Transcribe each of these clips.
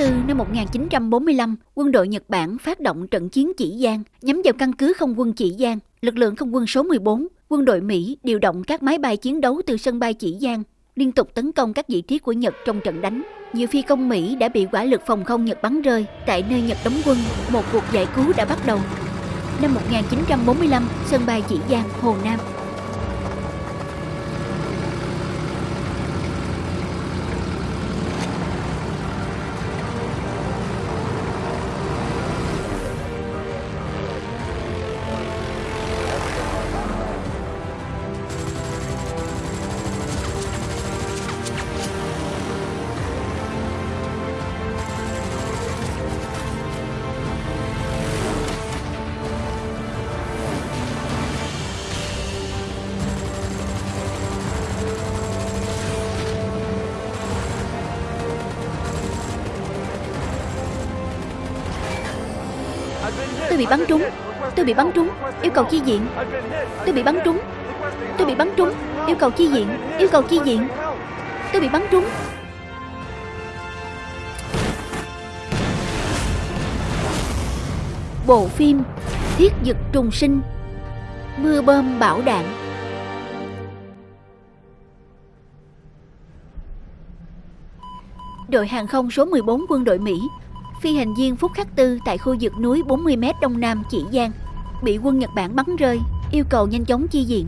4 năm 1945, quân đội Nhật Bản phát động trận chiến Chỉ Giang nhắm vào căn cứ không quân Chỉ Giang. Lực lượng không quân số 14, quân đội Mỹ điều động các máy bay chiến đấu từ sân bay Chỉ Giang liên tục tấn công các vị trí của Nhật trong trận đánh. Nhiều phi công Mỹ đã bị quả lực phòng không Nhật bắn rơi. Tại nơi Nhật đóng quân, một cuộc giải cứu đã bắt đầu. Năm 1945, sân bay Chỉ Giang, Hồ Nam, bắn trúng. Tôi bị bắn trúng. Yêu cầu chi viện. Tôi bị bắn trúng. Tôi bị bắn trúng. Yêu cầu chi viện. Yêu cầu chi viện. Tôi bị bắn trúng. Bộ phim Thiết dực trùng sinh, Mưa bơm bão đạn Đội hàng không số 14 quân đội Mỹ Phi hành viên Phúc Khắc Tư tại khu vực núi 40m đông nam Chỉ Giang, Bị quân Nhật Bản bắn rơi, Yêu cầu nhanh chóng chi viện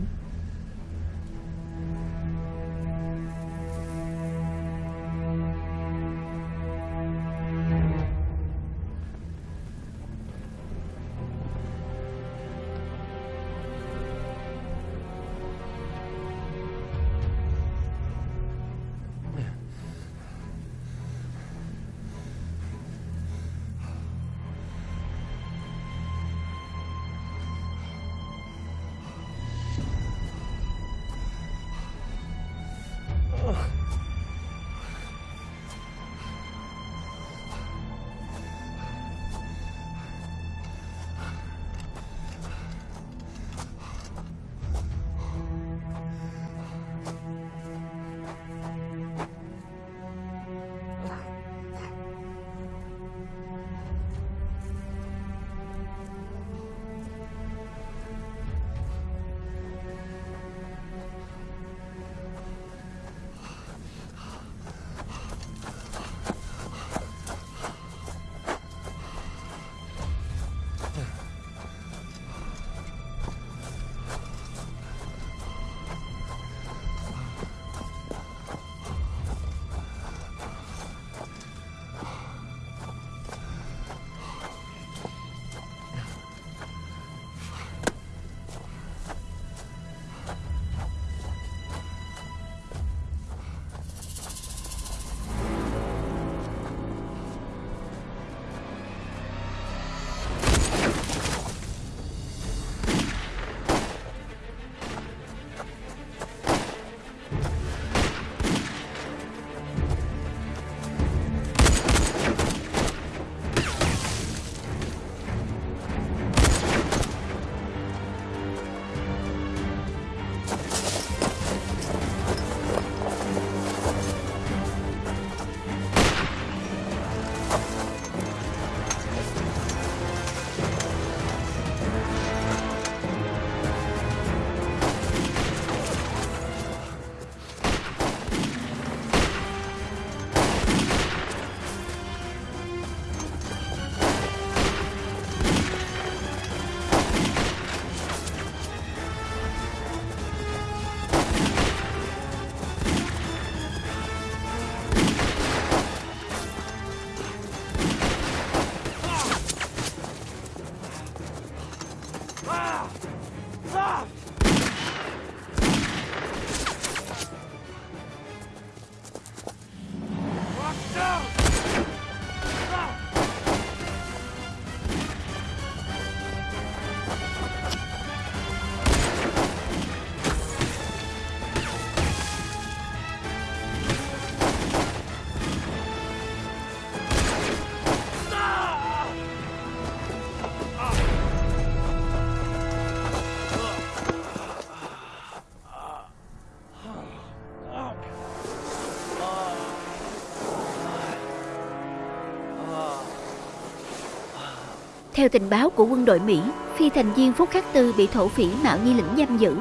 Theo tình báo của quân đội Mỹ, phi thành viên Phúc Khắc Tư bị thổ phỉ Mạo Nhi lĩnh giam giữ.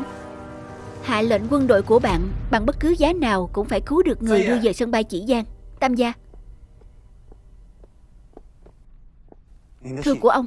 Hạ lệnh quân đội của bạn bằng bất cứ giá nào cũng phải cứu được người đưa về sân bay Chỉ Giang. Tam gia, thư của ông.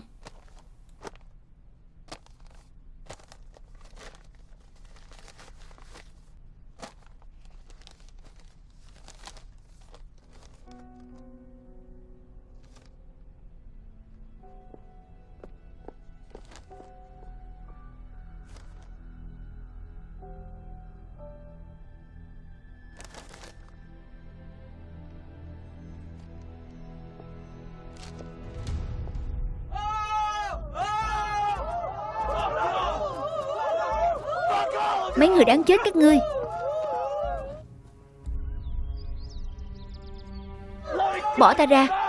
Bỏ ta ra.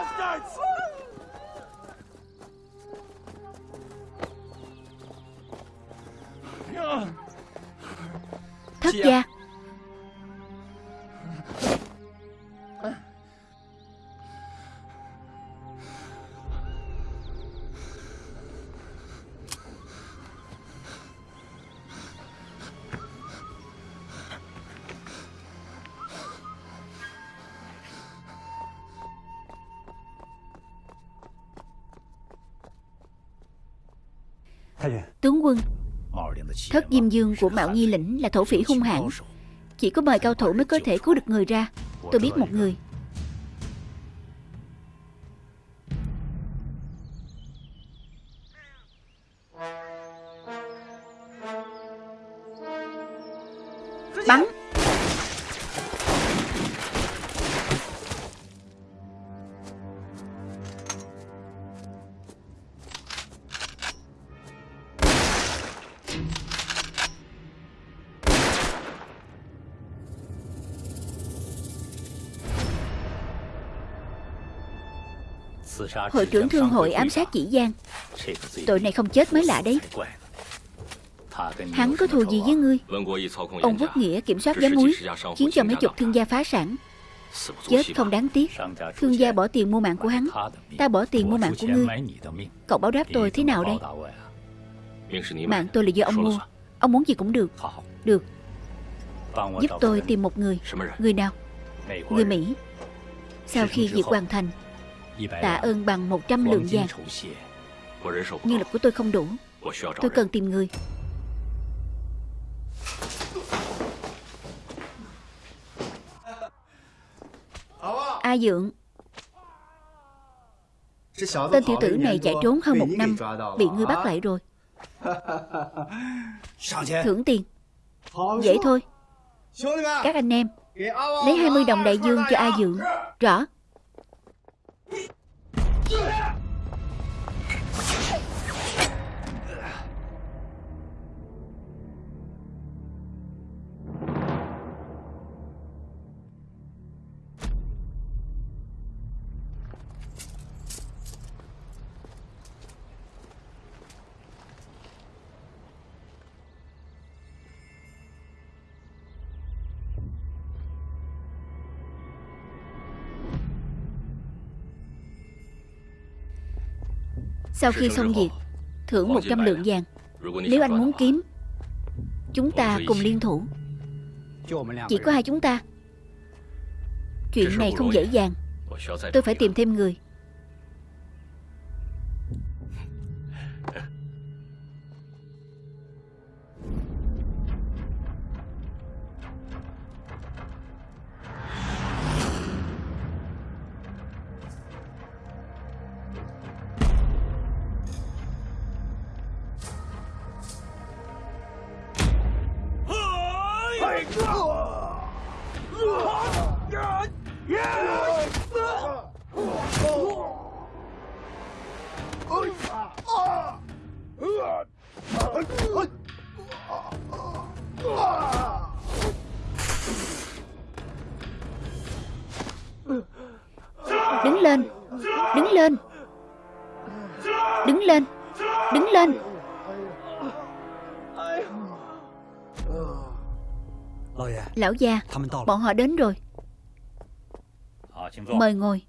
Tướng quân. Thất Diêm Dương của Mạo Nhi lĩnh là thổ phỉ hung hãn. Chỉ có mời cao thủ mới có thể cứu được người ra. Tôi biết một người. Hội trưởng thương hội ám sát chỉ Giang. Tội này không chết mới lạ đấy. Hắn có thù gì với ngươi? Ông Quốc Nghĩa kiểm soát giá muối, Khiến cho mấy chục thương gia phá sản. Chết không đáng tiếc. Thương gia bỏ tiền mua mạng của hắn. Ta bỏ tiền mua mạng của ngươi. Cậu báo đáp tôi thế nào đây? Mạng tôi là do ông mua. Ông muốn gì cũng được. Được. Giúp tôi tìm một người. Người nào? Người Mỹ. Sau khi việc hoàn thành Tạ ơn bằng 100 lượng vàng. Nhân lực của tôi không đủ. Tôi cần tìm người. A Dượng. Tên tiểu tử này chạy trốn hơn một năm Bị ngươi bắt lại rồi. Thưởng tiền. Dễ thôi. Các anh em Lấy 20 đồng đại dương cho A Dượng. Rõ 你，你。Sau khi xong việc, Thưởng 100 lượng vàng. Nếu anh muốn kiếm, Chúng ta cùng liên thủ. Chỉ có hai chúng ta. Chuyện này không dễ dàng. Tôi phải tìm thêm người. Lão gia. Bọn họ đến rồi. Mời ngồi.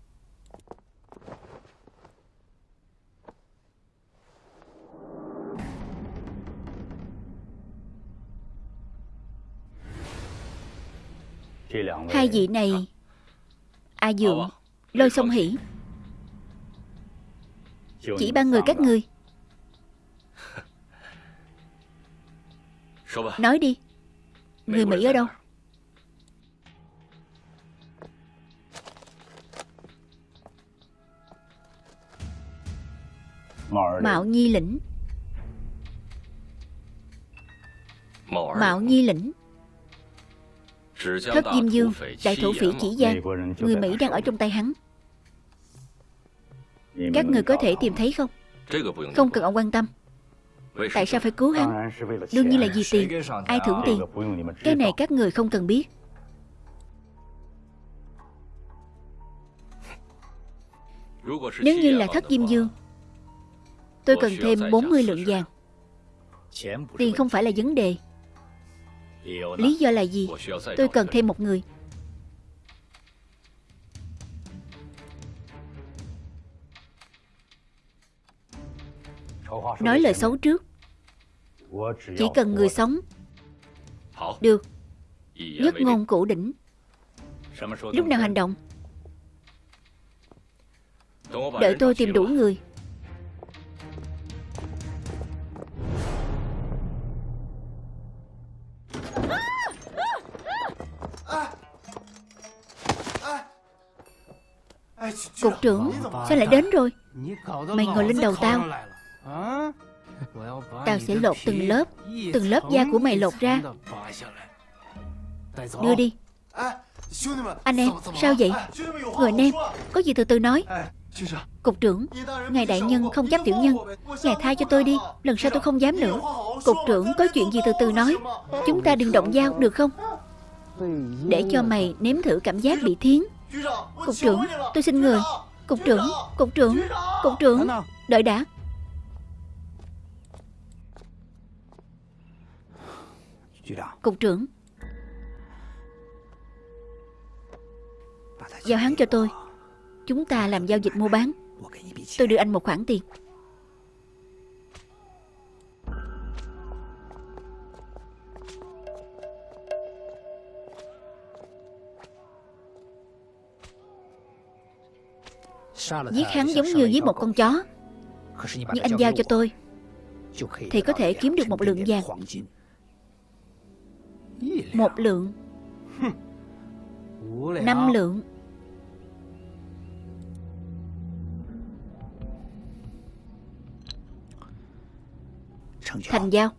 Hai vị này A à, Dượng Lôi sông hỉ Chỉ ba người các ngươi. Nói đi. Người Mỹ ở đâu? Mạo Nhi lĩnh. Mạo Nhi lĩnh. Thất Diêm Dương Đại thổ phỉ chỉ Giang Người Mỹ đang ở trong tay hắn. Các người có thể tìm thấy không? Không cần ông quan tâm. Tại sao phải cứu hắn? Đương nhiên là vì tiền. Ai thưởng tiền? Cái này các người không cần biết. Nếu như là thất Diêm Dương Tôi cần thêm 40 lượng vàng. Tiền không phải là vấn đề. Lý do là gì? Tôi cần thêm một người. Nói lời xấu trước. Chỉ cần người sống. Được. Nhất ngôn cổ đỉnh. Lúc nào hành động? Đợi tôi tìm đủ người. Cục trưởng Sao lại đến rồi? Mày ngồi lên đầu tao. Tao sẽ lột từng lớp Từng lớp da của mày lột ra. Đưa đi. Anh em, sao vậy? Người anh em, Có gì từ từ nói. Cục trưởng, Ngài đại nhân không chấp tiểu nhân. Ngài tha cho tôi đi, Lần sau tôi không dám nữa. Cục trưởng có chuyện gì từ từ nói. Chúng ta đừng động dao, được không? Để cho mày nếm thử cảm giác bị thiến. Cục trưởng tôi xin người. Cục trưởng Cục trưởng Cục trưởng Đợi đã. Cục trưởng. Giao hắn cho tôi. Chúng ta làm giao dịch mua bán. Tôi đưa anh một khoản tiền Giết hắn giống như giết một con chó. Nhưng anh giao cho tôi, Thì có thể kiếm được một lượng vàng. Một lượng. Năm lượng. Thành giao.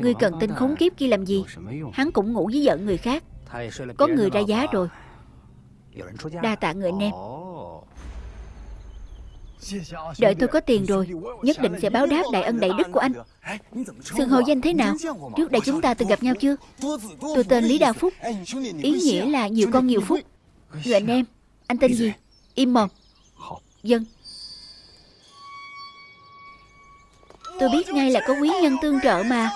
Ngươi cần tên khốn kiếp kia làm gì? Hắn cũng ngủ với vợ người khác. Có người ra giá rồi. Đa tạ người anh em. Đợi tôi có tiền rồi, Nhất định sẽ báo đáp đại ân đại đức của anh. Sừng hồ danh thế nào? Trước đây chúng ta từng gặp nhau chưa? Tôi tên Lý Đa Phúc. Ý nghĩa là nhiều con nhiều phúc. Người anh em, Anh tên gì? Im mồm. Dân. Tôi biết ngay là có quý nhân tương trợ mà.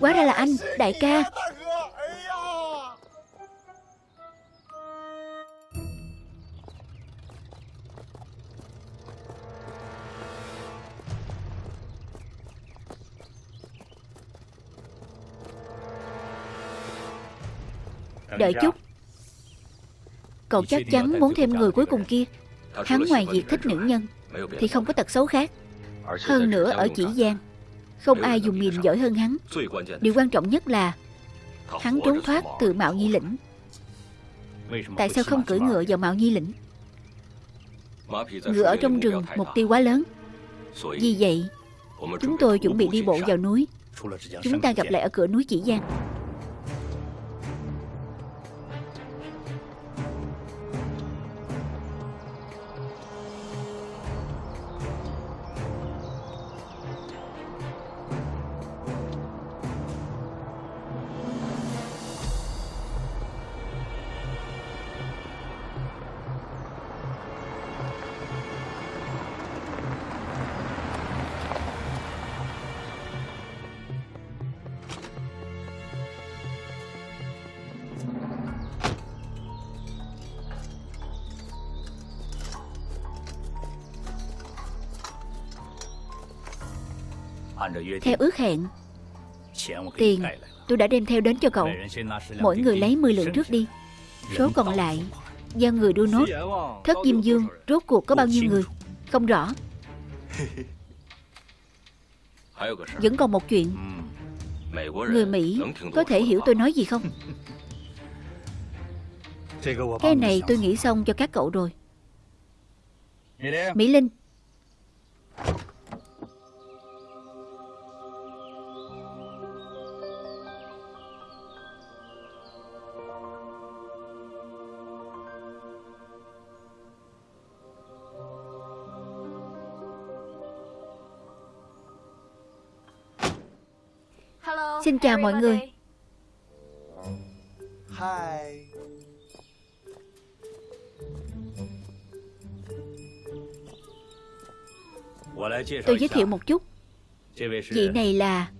Quá ra là anh, đại ca. Đợi chút. Cậu chắc chắn muốn thêm người cuối cùng kia. Hắn ngoài việc thích nữ nhân Thì không có tật xấu khác Hơn nữa ở chỉ Giang Không ai dùng mìm giỏi hơn hắn。Điều quan trọng nhất là Hắn trốn thoát từ Mạo Nhi Lĩnh。Tại sao không cưỡi ngựa vào Mạo Nhi Lĩnh？Ngựa ở trong rừng mục tiêu quá lớn。Vì vậy Chúng tôi chuẩn bị đi bộ vào núi。Chúng ta gặp lại ở cửa núi Chỉ Giang Theo ước hẹn。Tiền tôi đã đem theo đến cho cậu。Mỗi người lấy 10 lượng trước đi。Số còn lại Do người đưa nốt。Thất Diêm Dương rốt cuộc có bao nhiêu người Không rõ。Vẫn còn một chuyện。Người Mỹ có thể hiểu tôi nói gì không？Cái này tôi nghĩ xong cho các cậu rồi。Mỹ Linh Xin chào mọi người. Tôi giới thiệu một chút. Vị này là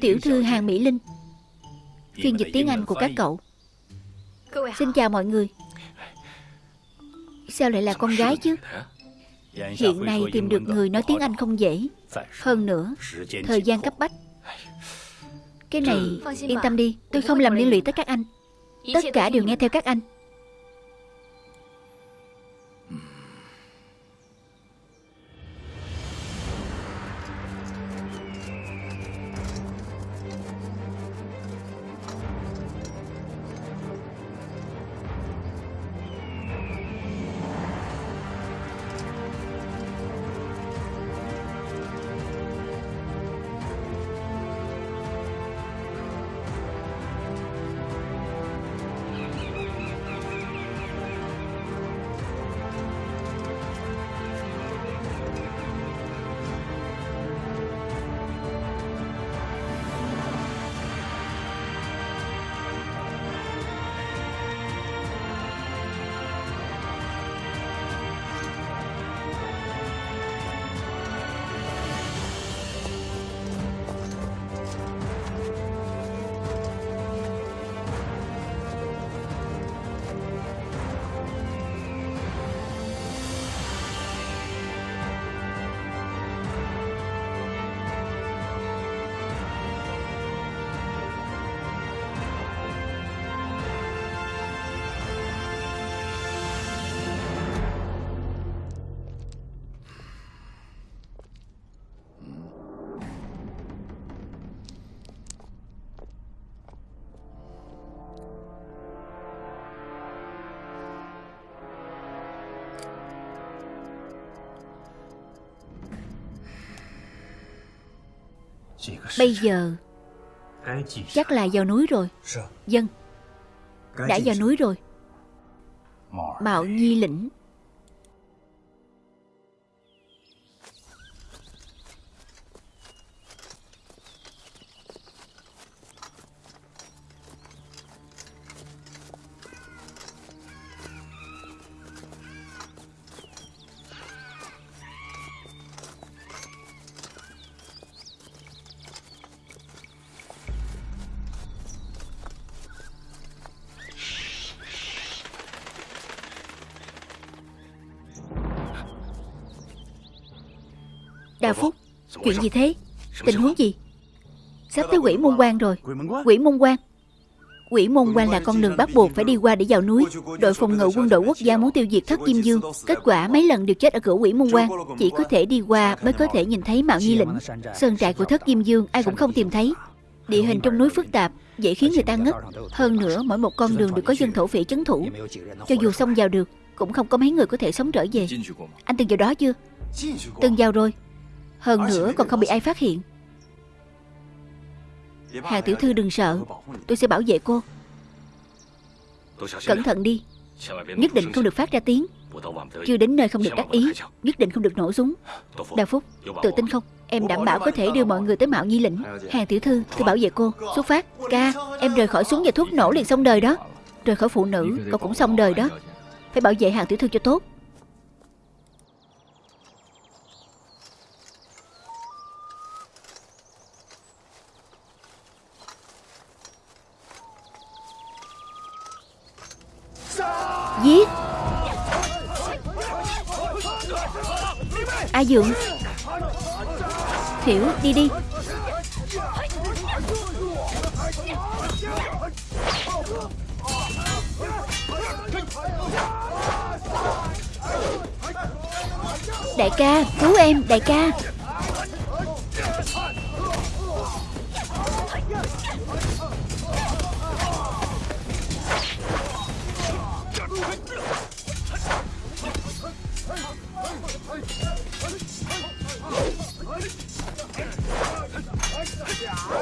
Tiểu thư Hàng Mỹ Linh Phiên dịch tiếng Anh của các cậu. Xin chào mọi người. Sao lại là con gái chứ? Hiện nay tìm được người nói tiếng Anh không dễ. Hơn nữa Thời gian cấp bách Cái này yên tâm đi Tôi không làm liên lụy tới các anh. Tất cả đều nghe theo các anh Bây giờ Chắc là vào núi rồi. Dân Đã vào núi rồi. Mạo Nhi lĩnh. Chuyện gì thế? Tình huống gì? Sắp tới quỷ môn quan rồi. Quỷ môn quan. Quỷ môn quan là con đường bắt buộc phải đi qua để vào núi. Đội phòng ngự quân đội quốc gia muốn tiêu diệt thất kim dương. Kết quả mấy lần đều chết ở cửa quỷ môn quan Chỉ có thể đi qua mới có thể nhìn thấy Mạo Nhi Lĩnh Sơn trại của thất kim dương. Ai cũng không tìm thấy. Địa hình trong núi phức tạp Dễ khiến người ta ngất. Hơn nữa mỗi một con đường đều có dân thổ phỉ trấn thủ. Cho dù xông vào được Cũng không có mấy người có thể sống trở về. Anh từng vào đó chưa? Từng vào rồi hơn nữa còn không bị ai phát hiện. Hàng tiểu thư đừng sợ. Tôi sẽ bảo vệ cô. Cẩn thận đi. Nhất định không được phát ra tiếng. Chưa đến nơi không được đắc ý. Nhất định không được nổ súng. Đào Phúc Tự tin không? Em đảm bảo có thể đưa mọi người tới Mạo Nhi Lĩnh. Hàng tiểu thư Tôi bảo vệ cô. Xuất phát. Ca Em rời khỏi súng và thuốc nổ liền xong đời đó. Rời khỏi phụ nữ Cậu cũng xong đời đó. Phải bảo vệ hàng tiểu thư cho tốt Giết. A Dượng. Thiểu đi đi. Đại ca, cứu em, đại ca.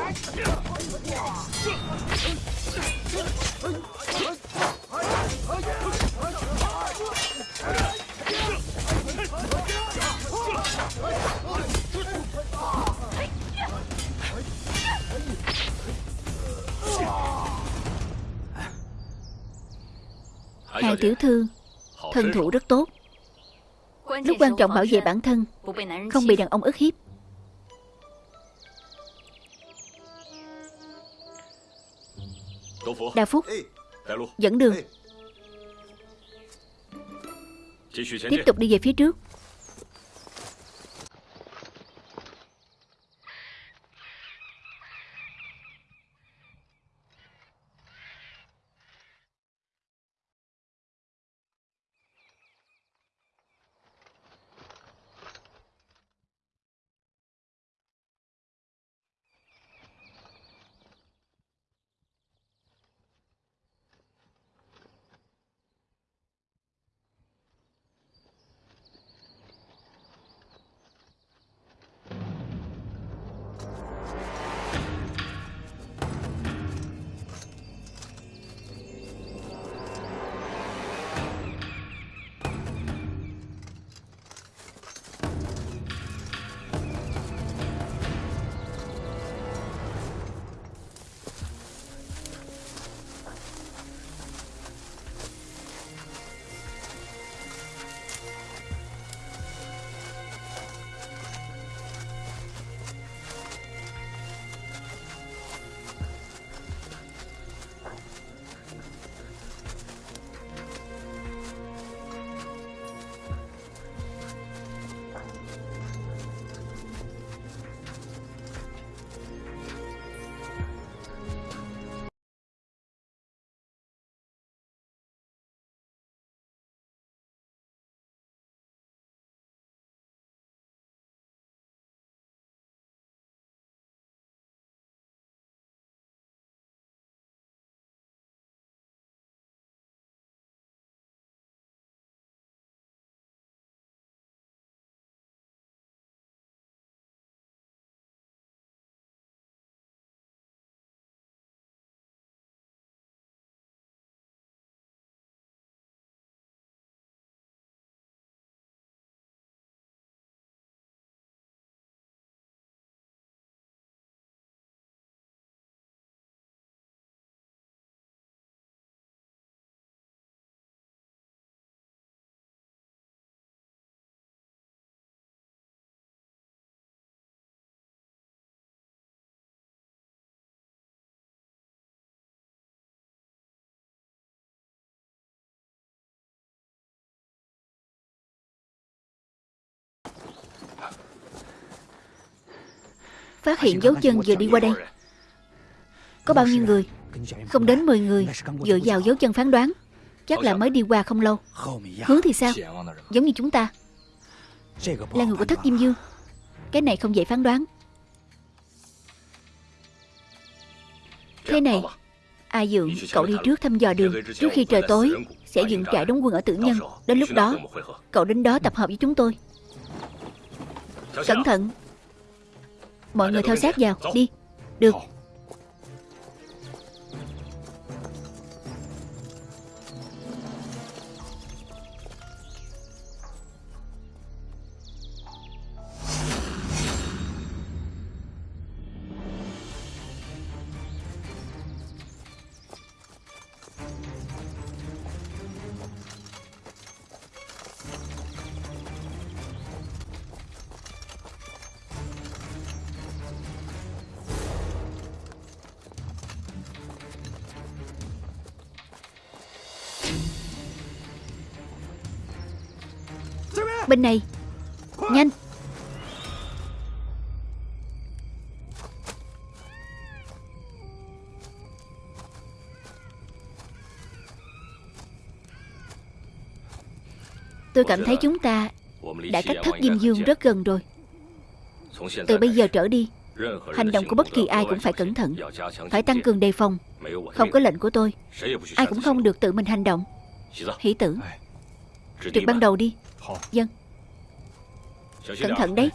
Hàng tiểu thư Thân thủ rất tốt. Lúc quan trọng bảo vệ bản thân Không bị đàn ông ức hiếp Đa Phúc. Dẫn đường. Tiếp tục đi về phía trước Phát hiện dấu chân vừa đi qua đây. Có bao nhiêu người? Không đến 10 người Dựa vào dấu chân phán đoán. Chắc là mới đi qua không lâu. Hướng thì sao? Giống như chúng ta. Là người của thất Diêm Dương. Cái này không dễ phán đoán. Thế này A Dượng, cậu đi trước thăm dò đường. Trước khi trời tối Sẽ dựng trại đóng quân ở tử nhân. Đến lúc đó Cậu đến đó tập hợp với chúng tôi. Cẩn thận. Mọi người theo sát vào Đi. Được Tôi cảm thấy chúng ta đã cách thất Diêm Dương rất gần rồi. Từ bây giờ trở đi Hành động của bất kỳ ai cũng phải cẩn thận Phải tăng cường đề phòng. Không có lệnh của tôi Ai cũng không được tự mình hành động. Hỷ tử Trực ban đầu đi. Dân Cẩn thận đấy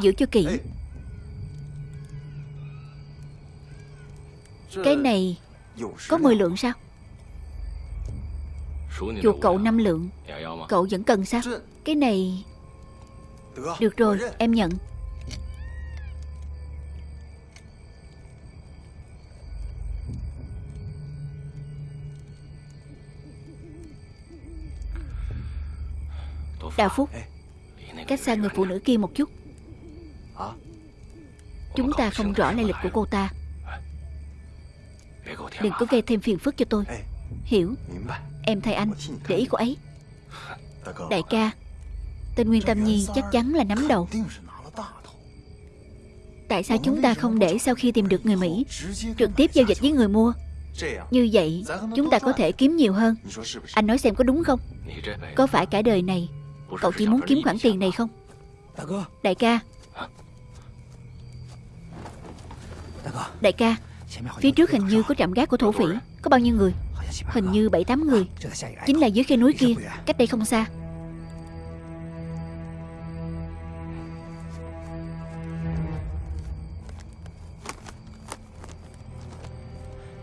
Giữ cho kỹ. Cái này Có 10 lượng sao? Chuột cậu 5 lượng. Cậu vẫn cần sao? Cái này Được rồi, em nhận. Đào Phúc, Cách xa người phụ nữ kia một chút. Chúng ta không rõ lai lịch của cô ta. Đừng có gây thêm phiền phức cho tôi. Hiểu. Em thay anh. Để ý cô ấy. Đại ca Tên Nguyên Tâm Nhi chắc chắn là nắm đầu. Tại sao chúng ta không để sau khi tìm được người Mỹ Trực tiếp giao dịch với người mua? Như vậy Chúng ta có thể kiếm nhiều hơn. Anh nói xem có đúng không? Có phải cả đời này Cậu chỉ muốn kiếm khoản tiền này không? Đại ca Đại ca, Phía trước hình như có trạm gác của thổ phỉ. Có bao nhiêu người? Hình như 7-8 người. Chính là dưới khe núi kia, Cách đây không xa.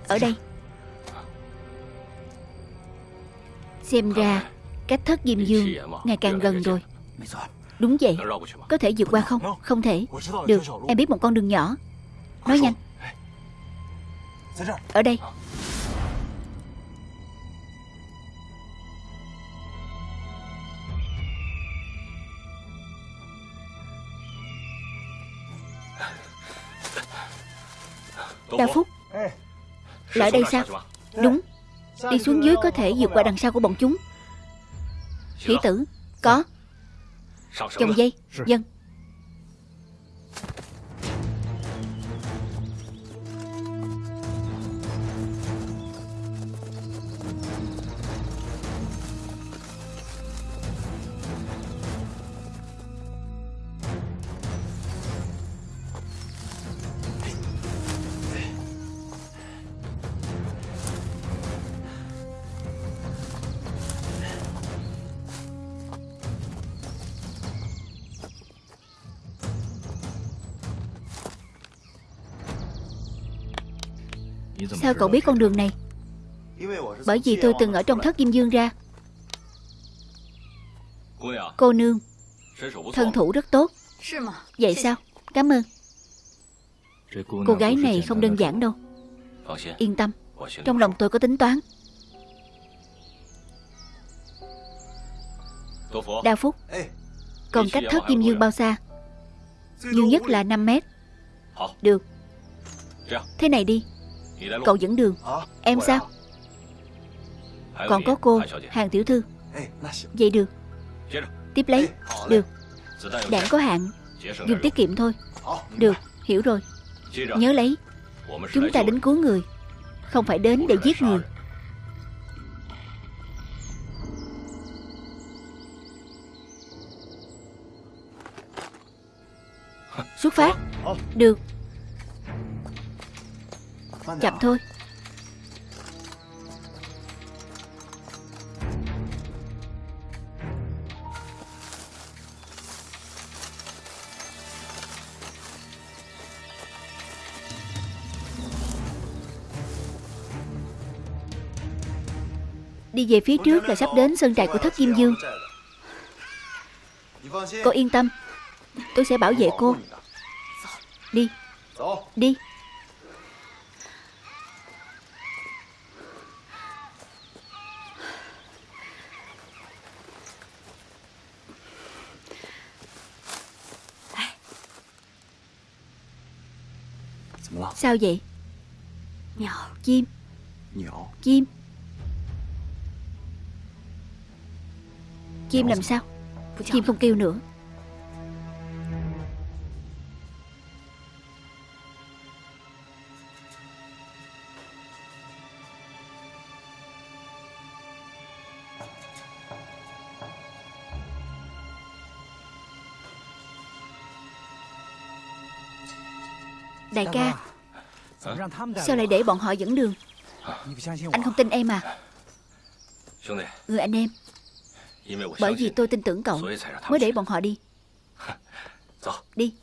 Ở đây. Xem ra, Cách thất Diêm Dương Ngày càng gần rồi. Đúng vậy. Có thể vượt qua không? Không thể. Được, Em biết một con đường nhỏ. Nói nhanh. Ở đây. Đào Phúc. Lại đây sao? Đúng. Đi xuống dưới có thể vượt qua đằng sau của bọn chúng. Hỷ tử Có. Chồng dây. Dân Sao cậu biết con đường này? Bởi vì tôi từng ở trong thất Diêm Dương ra. Cô nương, Thân thủ rất tốt. Vậy sao? Cảm ơn. Cô gái này không đơn giản đâu. Yên tâm, Trong lòng tôi có tính toán. Đa Phúc Còn cách thất kim Dương bao xa? Nhiều nhất là 5 mét. Được. Thế này đi. Cậu dẫn đường. Em sao? Còn có cô Hàng tiểu thư. Vậy được. Tiếp lấy. Được. Đạn có hạn. Dùng tiết kiệm thôi. Được Hiểu rồi. Nhớ lấy. Chúng ta đến cứu người. Không phải đến để giết người. Xuất phát. Được Chậm thôi. Đi về phía trước là sắp đến sơn trại của thất Kim Dương. Cô yên tâm. Tôi sẽ bảo vệ cô. Đi. Đi Sao vậy? Chim Chim Chim làm sao? Chim không kêu nữa. Đại ca Sao lại để bọn họ dẫn đường? Anh không tin em à? Người anh em. Bởi vì tôi tin tưởng cậu Mới để bọn họ đi。Đi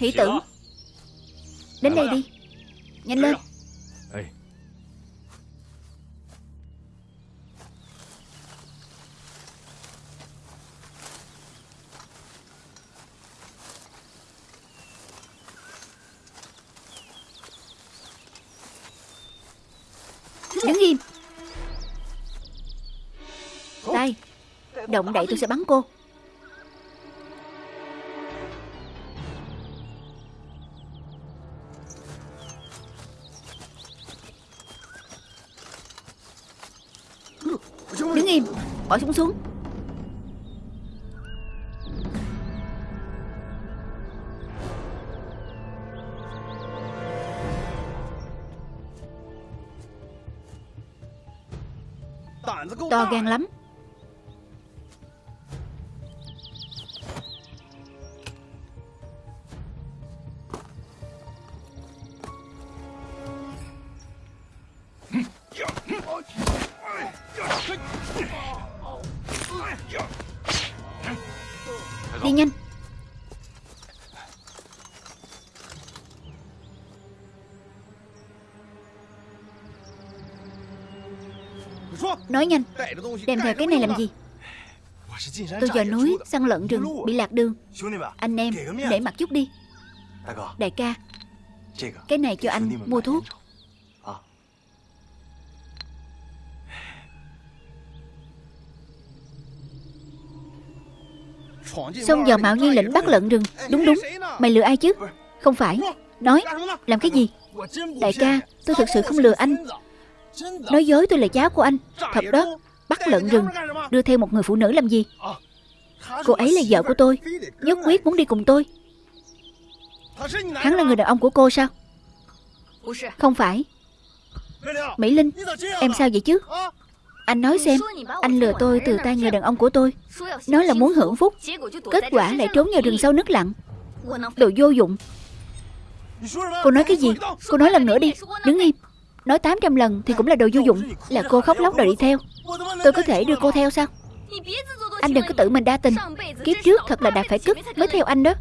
Hỷ tử Đến đây đi. Nhanh lên. Đứng im. Đây. Động đậy tôi sẽ bắn cô Im Bỏ súng xuống. To gan lắm Nói nhanh. Đem theo cái này làm gì? Tôi vào núi săn lợn rừng Bị lạc đường. Anh em để mặt chút đi. Đại ca. Cái này cho anh mua thuốc. Xông vào mạo nhiên lĩnh bắt lợn rừng. Đúng đúng. Mày lừa ai chứ? Không phải. Nói. Làm cái gì? Đại ca Tôi thực sự không lừa anh Nói dối tôi là cháu của anh. Thật đó, Bắt lợn rừng, Đưa theo một người phụ nữ làm gì? Cô ấy là vợ của tôi, Nhất quyết muốn đi cùng tôi. Hắn là người đàn ông của cô sao? Không phải. Mỹ Linh, Em sao vậy chứ? Anh nói xem, Anh lừa tôi từ tay người đàn ông của tôi. Nói là muốn hưởng phúc, Kết quả lại trốn vào rừng sâu nước lặng. Đồ vô dụng. Cô nói cái gì? Cô nói lần nữa đi, Đứng im. Nói 800 lần thì cũng là đồ vô dụng, Là cô khóc lóc đòi đi theo. Tôi có thể đưa cô theo sao? Anh đừng có tự mình đa tình. Kiếp trước thật là đạt phải cức mới theo anh đó.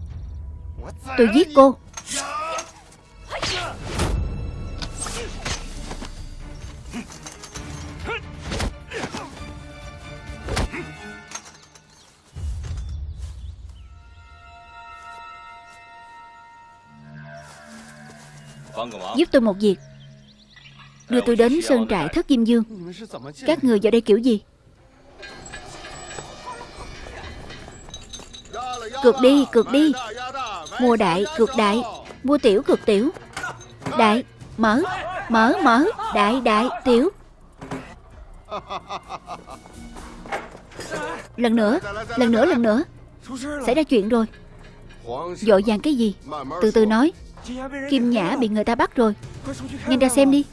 Tôi giết cô. Giúp tôi một việc. Đưa tôi đến sơn trại thất Diêm Dương. Các người vào đây kiểu gì? Cược đi, cược đi. Mua đại, cược đại. Mua tiểu, cược tiểu. Đại, mở, mở, mở. Đại, đại, tiểu. Lần nữa, lần nữa, lần nữa. Xảy ra chuyện rồi. Dội vàng cái gì? Từ từ nói. Kim Nhã bị người ta bắt rồi. Nhanh ra xem đi.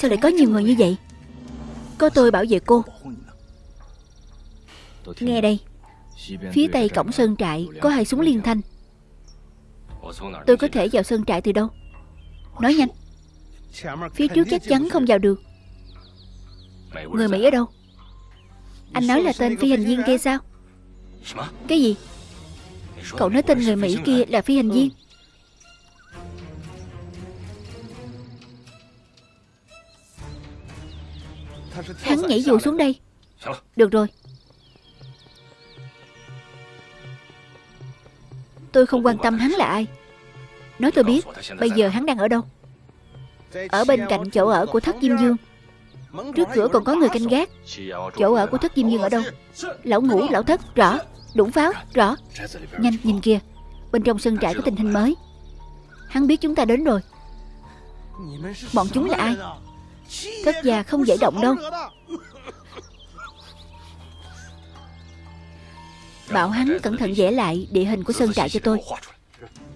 Sao lại có nhiều người như vậy? Có tôi bảo vệ cô. Nghe đây, Phía tây cổng sơn trại Có hai súng liên thanh. Tôi có thể vào sơn trại từ đâu? Nói nhanh. Phía trước chắc chắn không vào được. Người Mỹ ở đâu? Anh nói là tên phi hành viên kia sao? Cái gì? Cậu nói tên người Mỹ kia là phi hành viên. Hắn nhảy dù xuống đây. Được rồi. Tôi không quan tâm hắn là ai. Nói tôi biết Bây giờ hắn đang ở đâu? Ở bên cạnh chỗ ở của thất Diêm Dương. Trước cửa còn có người canh gác. Chỗ ở của thất Diêm Dương ở đâu? Lão ngủ, lão thất, rõ. Đụng pháo, rõ. Nhanh, nhìn kia Bên trong sân trại có tình hình mới. Hắn biết chúng ta đến rồi. Bọn chúng là ai? Thất gia không dễ động đâu. Bảo hắn cẩn thận vẽ lại địa hình của sơn trại cho tôi.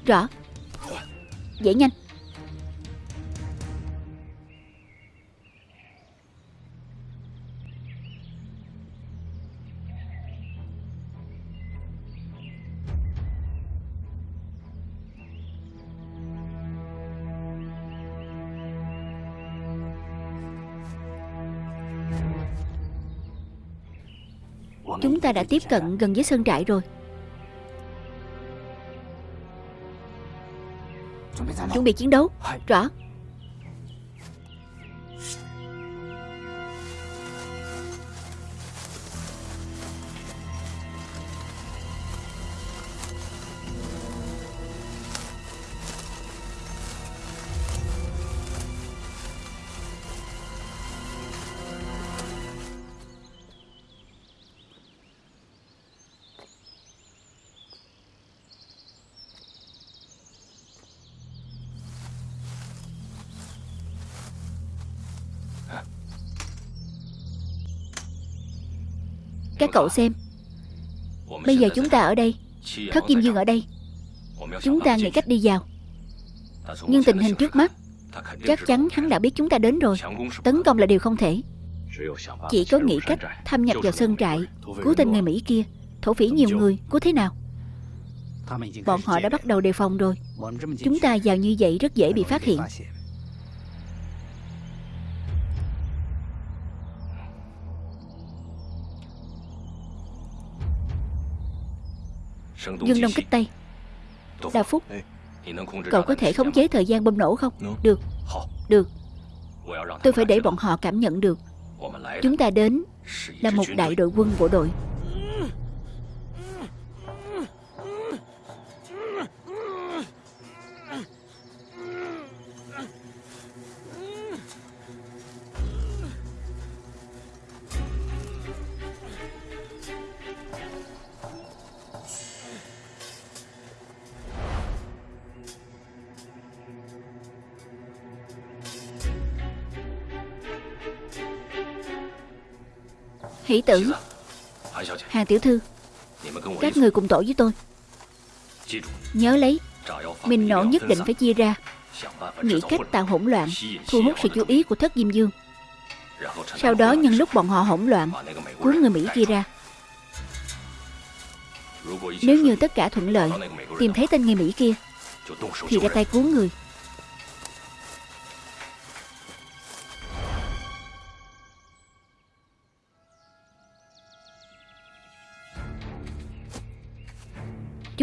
Rõ. Vẽ nhanh. Chúng ta đã tiếp cận gần với sơn trại rồi. Chuẩn bị chiến đấu. Rõ Các cậu xem. Bây giờ chúng ta ở đây, Thất Kim Dương ở đây. Chúng ta nghĩ cách đi vào. Nhưng tình hình trước mắt, Chắc chắn hắn đã biết chúng ta đến rồi. Tấn công là điều không thể. Chỉ có nghĩ cách thâm nhập vào sân trại Cứu tên người Mỹ kia, Thổ phỉ nhiều người, Cứu thế nào? Bọn họ đã bắt đầu đề phòng rồi. Chúng ta vào như vậy rất dễ bị phát hiện. Dương Đông kích Tây Đa Phúc Cậu có thể khống chế thời gian bom nổ không? Được. Được. Tôi phải để bọn họ cảm nhận được. Chúng ta đến Là một đại đội quân bộ đội Hỷ tử. Hàng tiểu thư Các người cùng tổ với tôi. Nhớ lấy Mình nổ nhất định phải chia ra. Nghĩ cách tạo hỗn loạn Thu hút sự chú ý của thất Diêm Dương. Sau đó nhân lúc bọn họ hỗn loạn Cuốn người Mỹ kia ra. Nếu như tất cả thuận lợi Tìm thấy tên người Mỹ kia Thì ra tay cuốn người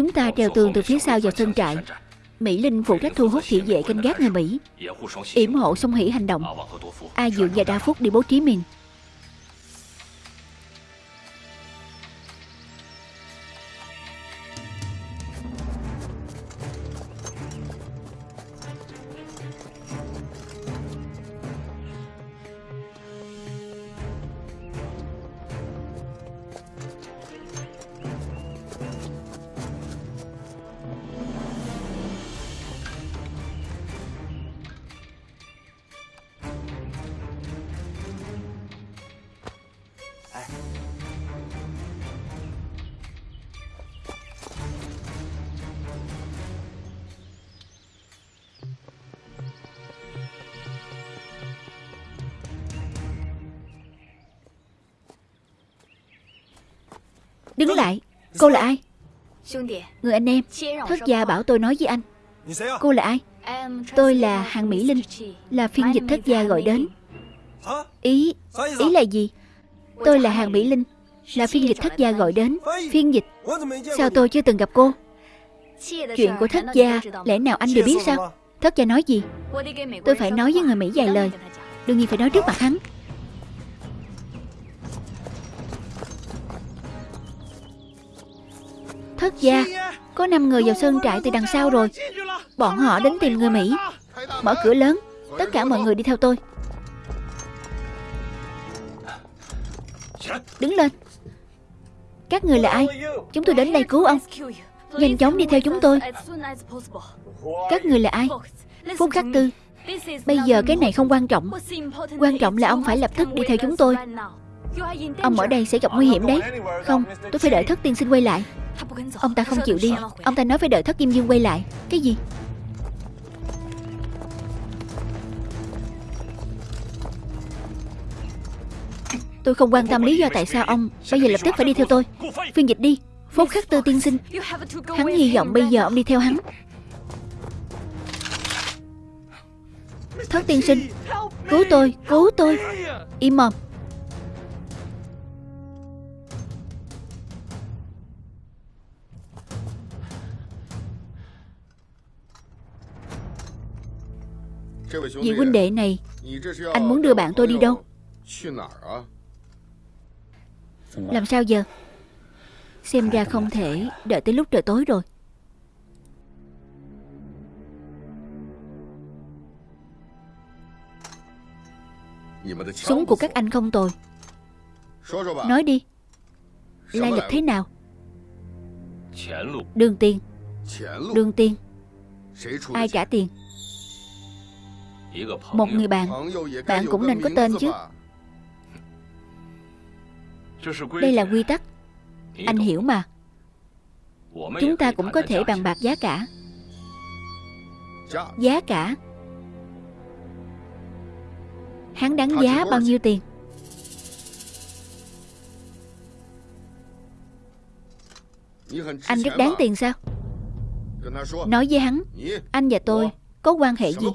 Chúng ta treo tường từ phía sau vào sân trại. Mỹ Linh phụ trách thu hút thị vệ canh gác người Mỹ. Yểm hộ song hỷ hành động. A Dượng và Đa Phúc đi bố trí mình. Đứng lại. Cô là ai? Người anh em. Thất gia bảo tôi nói với anh. Cô là ai? Tôi là Hàng Mỹ Linh Là phiên dịch thất gia gọi đến. Ý Ý là gì? Tôi là Hàng Mỹ Linh Là phiên dịch thất gia gọi đến. Phiên dịch Sao tôi chưa từng gặp cô? Chuyện của thất gia Lẽ nào anh đều biết sao? Thất gia nói gì? Tôi phải nói với người Mỹ vài lời. Đương nhiên phải nói trước mặt hắn. Thất gia. Có 5 người vào sơn trại từ đằng sau rồi. Bọn họ đến tìm người Mỹ. Mở cửa lớn. Tất cả mọi người đi theo tôi. Đứng lên. Các người là ai? Chúng tôi đến đây cứu ông. Nhanh chóng đi theo chúng tôi. Các người là ai? Phúc khắc tư. Bây giờ cái này không quan trọng. Quan trọng là ông phải lập tức đi theo chúng tôi. Ông ở đây sẽ gặp nguy hiểm đấy. Không, tôi phải đợi thất tiên sinh quay lại. Ông ta không chịu đi. Ông ta nói phải đợi thất Kim Dương quay lại. Cái gì? Tôi không quan tâm lý do tại sao ông Bây giờ lập tức phải đi theo tôi. Phiên dịch đi. Phốt khắc tư tiên sinh. Hắn hy vọng bây giờ ông đi theo hắn. Thất tiên sinh Cứu tôi, cứu tôi. Im mồm. Vị huynh đệ này Anh muốn đưa bạn tôi đi đâu? Làm sao giờ Xem ra không thể đợi tới lúc trời tối rồi. Súng của các anh không tồi. Nói đi. Lai lịch thế nào? Đường tiền. Đường tiền. Ai trả tiền một người bạn. Bạn cũng nên có tên chứ. Đây là quy tắc. Anh hiểu mà. Chúng ta cũng có thể bàn bạc giá cả. Giá cả. Hắn đáng giá bao nhiêu tiền? Anh rất đáng tiền sao? Nói với hắn, Anh và tôi có quan hệ gì?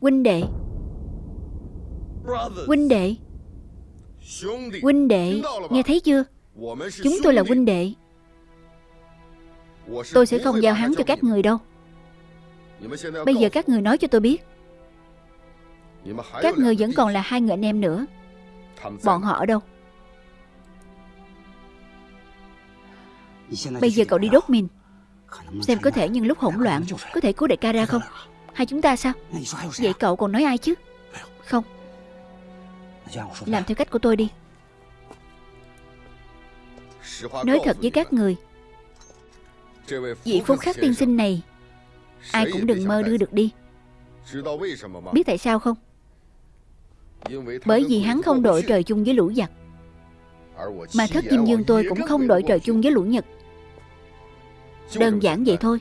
Huynh đệ. Huynh đệ. Huynh đệ. Nghe thấy chưa? Chúng tôi là huynh đệ. Tôi sẽ không giao hắn cho các người đâu. Bây giờ các người nói cho tôi biết. Các người vẫn còn là hai người anh em nữa. Bọn họ ở đâu? Bây giờ cậu đi đốt mình Xem có thể nhân lúc hỗn loạn Có thể cứu đại ca ra không Hai chúng ta sao? Vậy cậu còn nói ai chứ? Không? Làm theo cách của tôi đi. Nói thật với các người Vị phúc khắc tiên sinh này Ai cũng đừng mơ đưa được đi. Biết tại sao không? Bởi vì hắn không đội trời chung với lũ giặc. Mà thất diêm dương tôi cũng không đội trời chung với lũ nhật. Đơn giản vậy thôi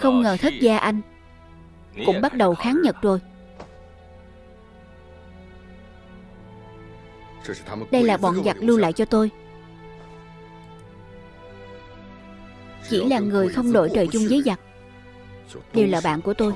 không ngờ thất gia anh Cũng bắt đầu kháng Nhật rồi. Đây là bọn giặc lưu lại cho tôi. Chỉ là người không đội trời chung với giặc. Đều là bạn của tôi.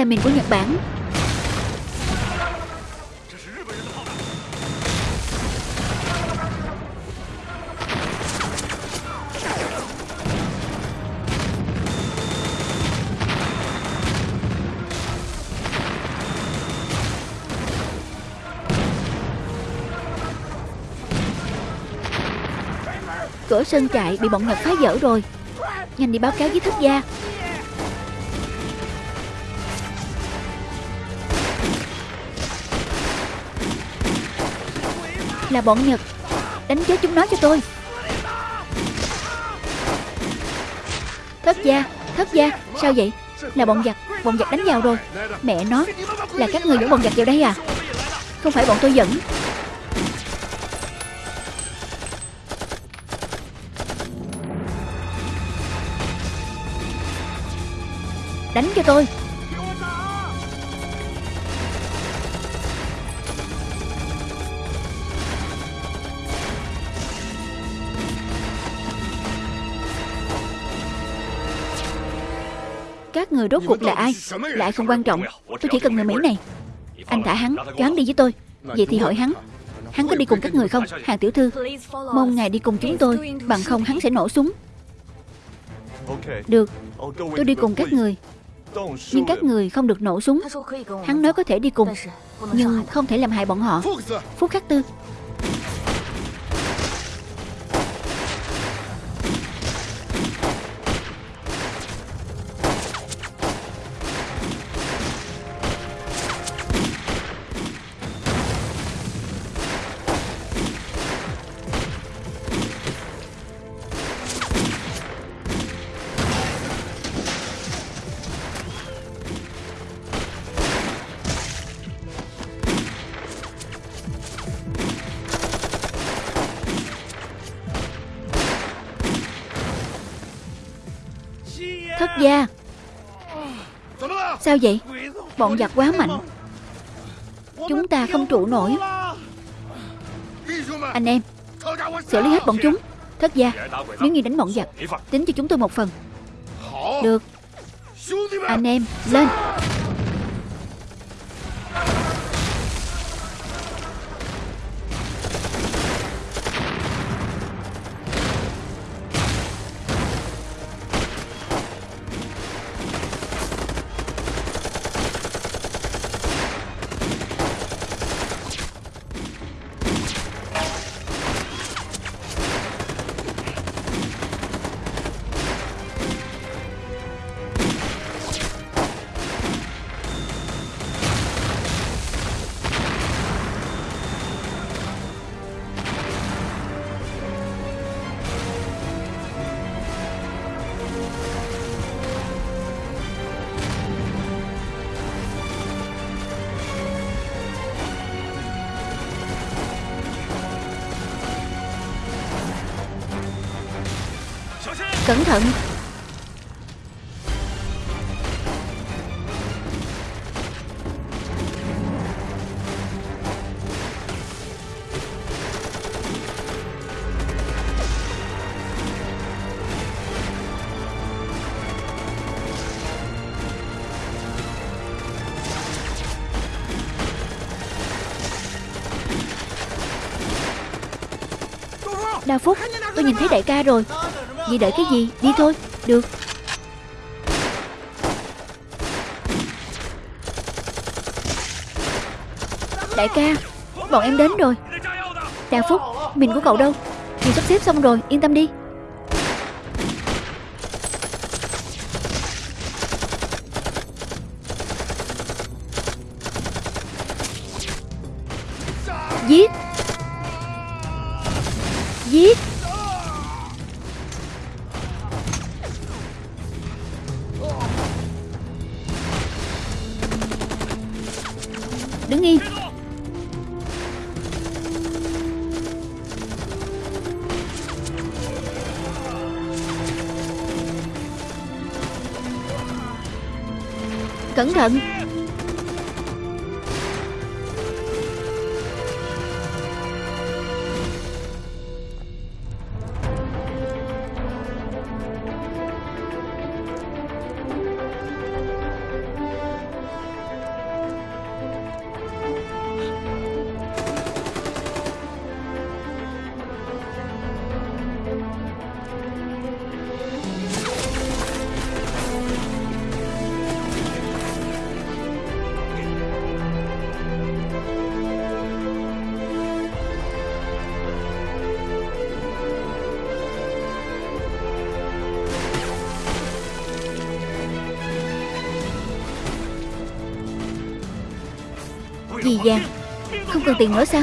là miền của Nhật Bản. Cửa sân chạy bị bọn Nhật phá dỡ rồi. Nhanh đi báo cáo với thất gia. Là bọn Nhật. Đánh chết chúng nó cho tôi. Thất gia Thất gia, Sao vậy? Là bọn giặc Bọn giặc đánh vào rồi. Mẹ nó, Là các người dẫn bọn giặc vào đây à? Không phải bọn tôi dẫn. Đánh cho tôi. các người rốt cuộc là ai? lại không quan trọng. Tôi chỉ cần người Mỹ này. Anh thả hắn Cho hắn đi với tôi. Vậy thì hỏi hắn Hắn có đi cùng các người không? Hàng tiểu thư Mong ngài đi cùng chúng tôi. Bằng không hắn sẽ nổ súng. Được. Tôi đi cùng các người. Nhưng các người không được nổ súng. Hắn nói có thể đi cùng Nhưng không thể làm hại bọn họ. Phúc Khắc Tư. Sao vậy? Bọn giặc quá mạnh. Chúng ta không trụ nổi. Anh em, Xử lý hết bọn chúng. Thất gia, Nếu như đánh bọn giặc, Tính cho chúng tôi một phần. Được. Anh em, Lên. Cẩn thận. Đa Phúc Tôi nhìn thấy đại ca rồi. Vậy đợi cái gì? Đi thôi. Được. Đại ca, Bọn em đến rồi. Đa Phúc, Mình của cậu đâu? Mình sắp xếp xong rồi, Yên tâm đi. Tiền nữa sao?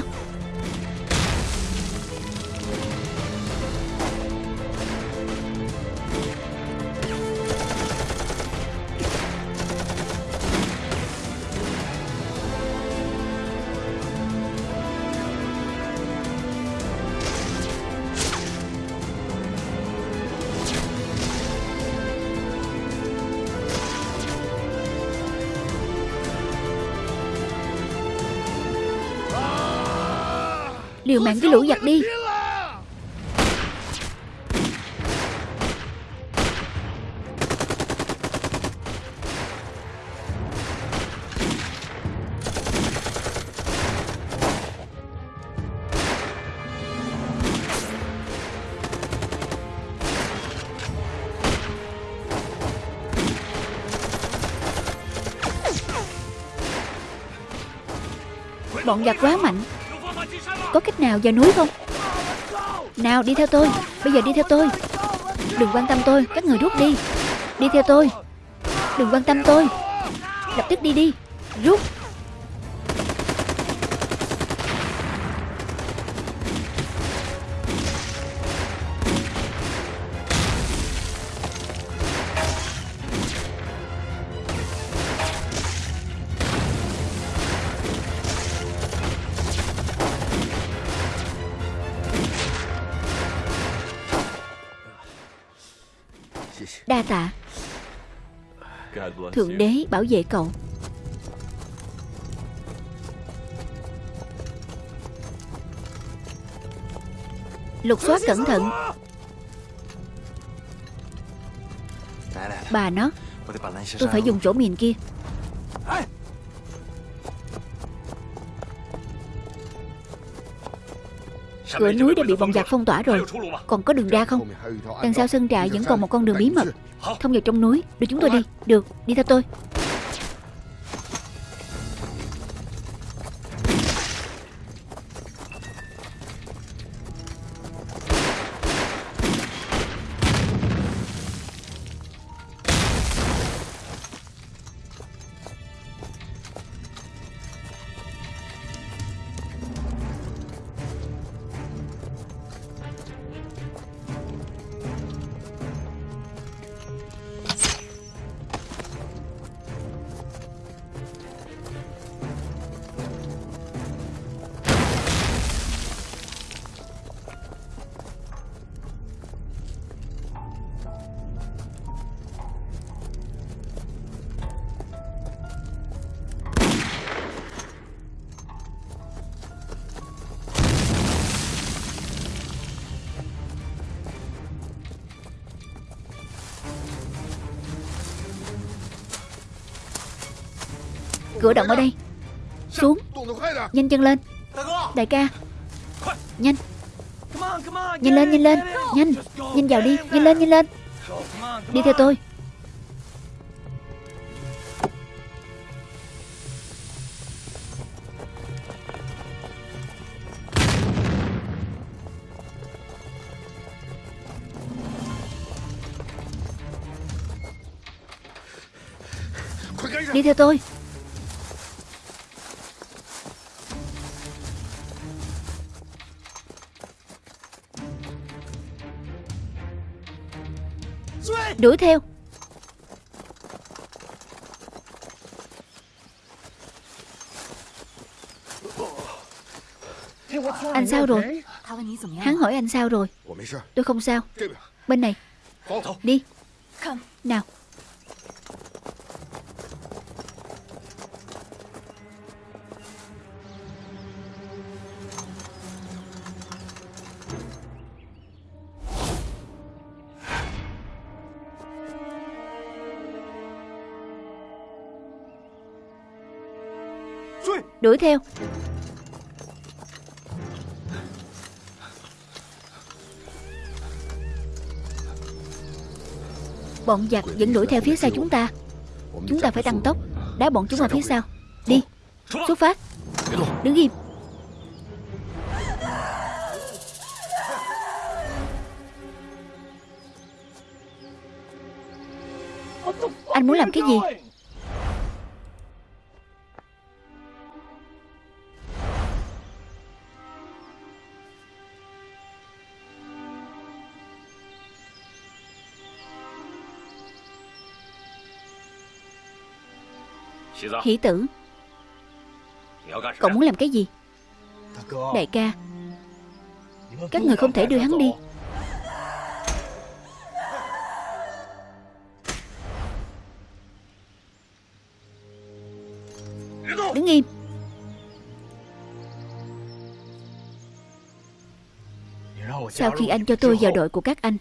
Liều mạng với lũ giặc đi. Bọn giặc quá mạnh. Có cách nào vào núi không? Nào, đi theo tôi. Bây giờ đi theo tôi. Đừng quan tâm tôi. Các người rút đi. Đi theo tôi. Đừng quan tâm tôi. Lập tức đi đi. Rút. Đa tạ. Thượng đế bảo vệ cậu. Lục soát cẩn thận. Bà nó Tôi phải dùng chỗ miền kia Cửa núi đã bị bọn giặc phong tỏa rồi. Còn có đường ra không? Đằng sau sân trại vẫn còn một con đường bí mật. Thông vào trong núi. Đưa chúng tôi đi. Được Đi theo tôi Cửa động ở đây. Xuống. Nhanh chân lên. Đại ca. Nhanh. Nhanh lên nhanh lên. Nhanh. Nhanh vào đi. Nhanh lên nhanh lên. Đi theo tôi. Đi theo tôi. Đuổi theo. Anh sao rồi? Hắn hỏi anh sao rồi? Tôi không sao. Bên này. Đi. Nào Đuổi theo. Bọn giặc vẫn đuổi theo phía sau chúng ta. Chúng ta phải tăng tốc. Đá bọn chúng ở phía sau. Đi. Xuất phát. Đứng im. Anh muốn làm cái gì? Hỷ tử. Cậu muốn làm cái gì? Đại ca Các người không thể đưa hắn đi. Đứng im. Sau khi anh cho tôi vào đội của các anh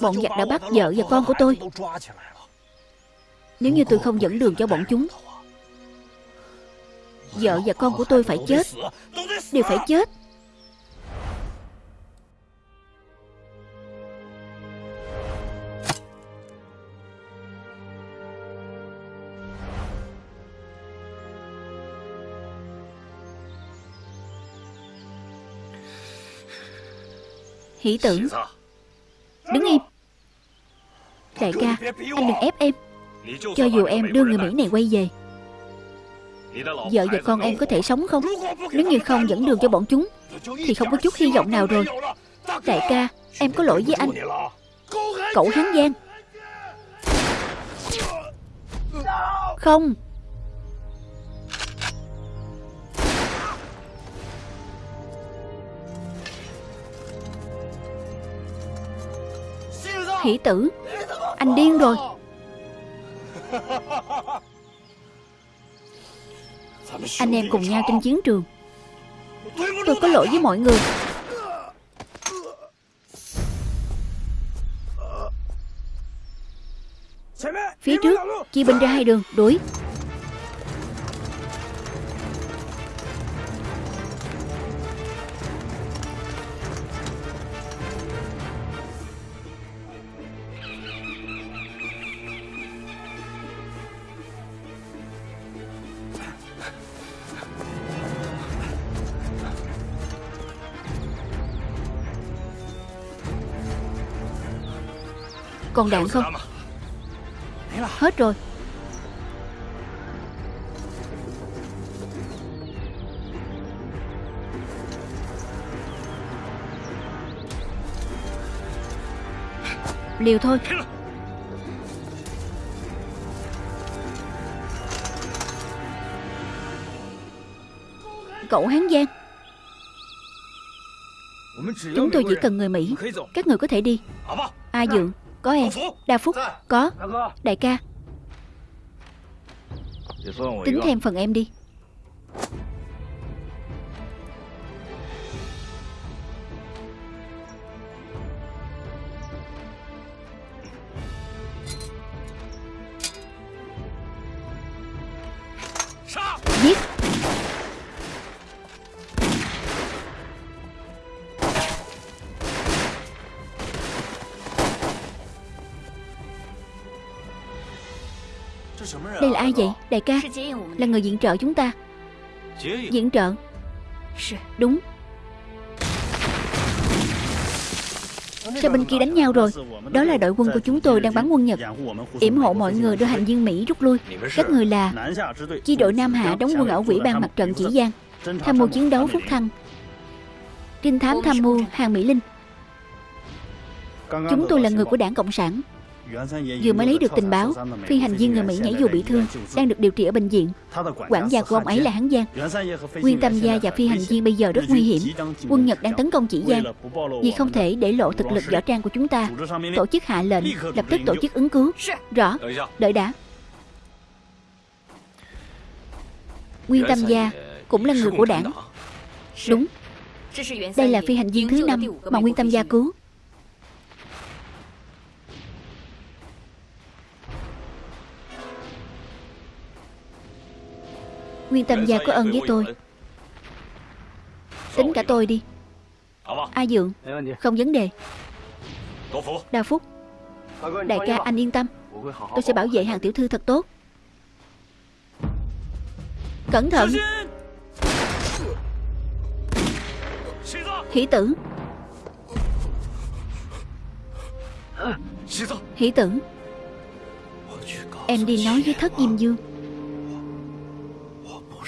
Bọn giặc đã bắt vợ và con của tôi. Nếu như tôi không dẫn đường cho bọn chúng Vợ và con của tôi phải chết. Đều phải chết. Hỷ tử Đứng im. Đại ca, Anh đừng ép em. Cho dù em đưa người Mỹ này quay về Vợ và con em có thể sống không? Nếu như không dẫn đường cho bọn chúng, Thì không có chút hy vọng nào rồi. Đại ca, Em có lỗi với anh. Cậu hán giang Không. Hỷ tử, Anh điên rồi. Anh em cùng nhau trên chiến trường. Tôi có lỗi với mọi người. Phía trước Chia binh ra hai đường, Đuổi. Còn đạn không? Hết rồi. Liều thôi. Cậu Hán Giang. Chúng tôi chỉ cần người Mỹ. Các người có thể đi. A Dượng Có em. Đa Phúc. Có. Đại ca. Tính thêm phần em đi Đây là ai vậy? Đại ca, Là người diện trợ chúng ta. Diễn trợ? Đúng. Cho bên kia đánh nhau rồi? Đó là đội quân của chúng tôi đang bắn quân Nhật. Yểm hộ mọi người đưa hành viên Mỹ rút lui. Các người là Chi đội Nam Hạ đóng quân ở quỹ ban mặt trận chỉ Giang, Tham mưu chiến đấu Phúc Thăng. Trinh thám tham mưu Hàng Mỹ Linh. Chúng tôi là người của đảng Cộng sản. Vừa mới lấy được tình báo, phi hành viên người Mỹ nhảy dù bị thương, đang được điều trị ở bệnh viện. Quản gia của ông ấy là Hán Giang. Nguyên Tâm Gia và phi hành viên bây giờ rất nguy hiểm. Quân Nhật đang tấn công chỉ Giang. Vì không thể để lộ thực lực võ trang của chúng ta, tổ chức hạ lệnh, lập tức tổ chức ứng cứu. Rõ, đợi đã. Nguyên Tâm Gia cũng là người của đảng. Đúng, đây là phi hành viên thứ năm mà Nguyên Tâm Gia cứu. Nguyên Tâm Gia có ơn với tôi. Tính cả tôi đi. A Dượng, Không vấn đề. Đa Phúc, Đại ca, anh yên tâm. Tôi sẽ bảo vệ hàng tiểu thư thật tốt. Cẩn thận. Hỷ tử. Hỷ tử. Em đi nói với thất Diêm Dương.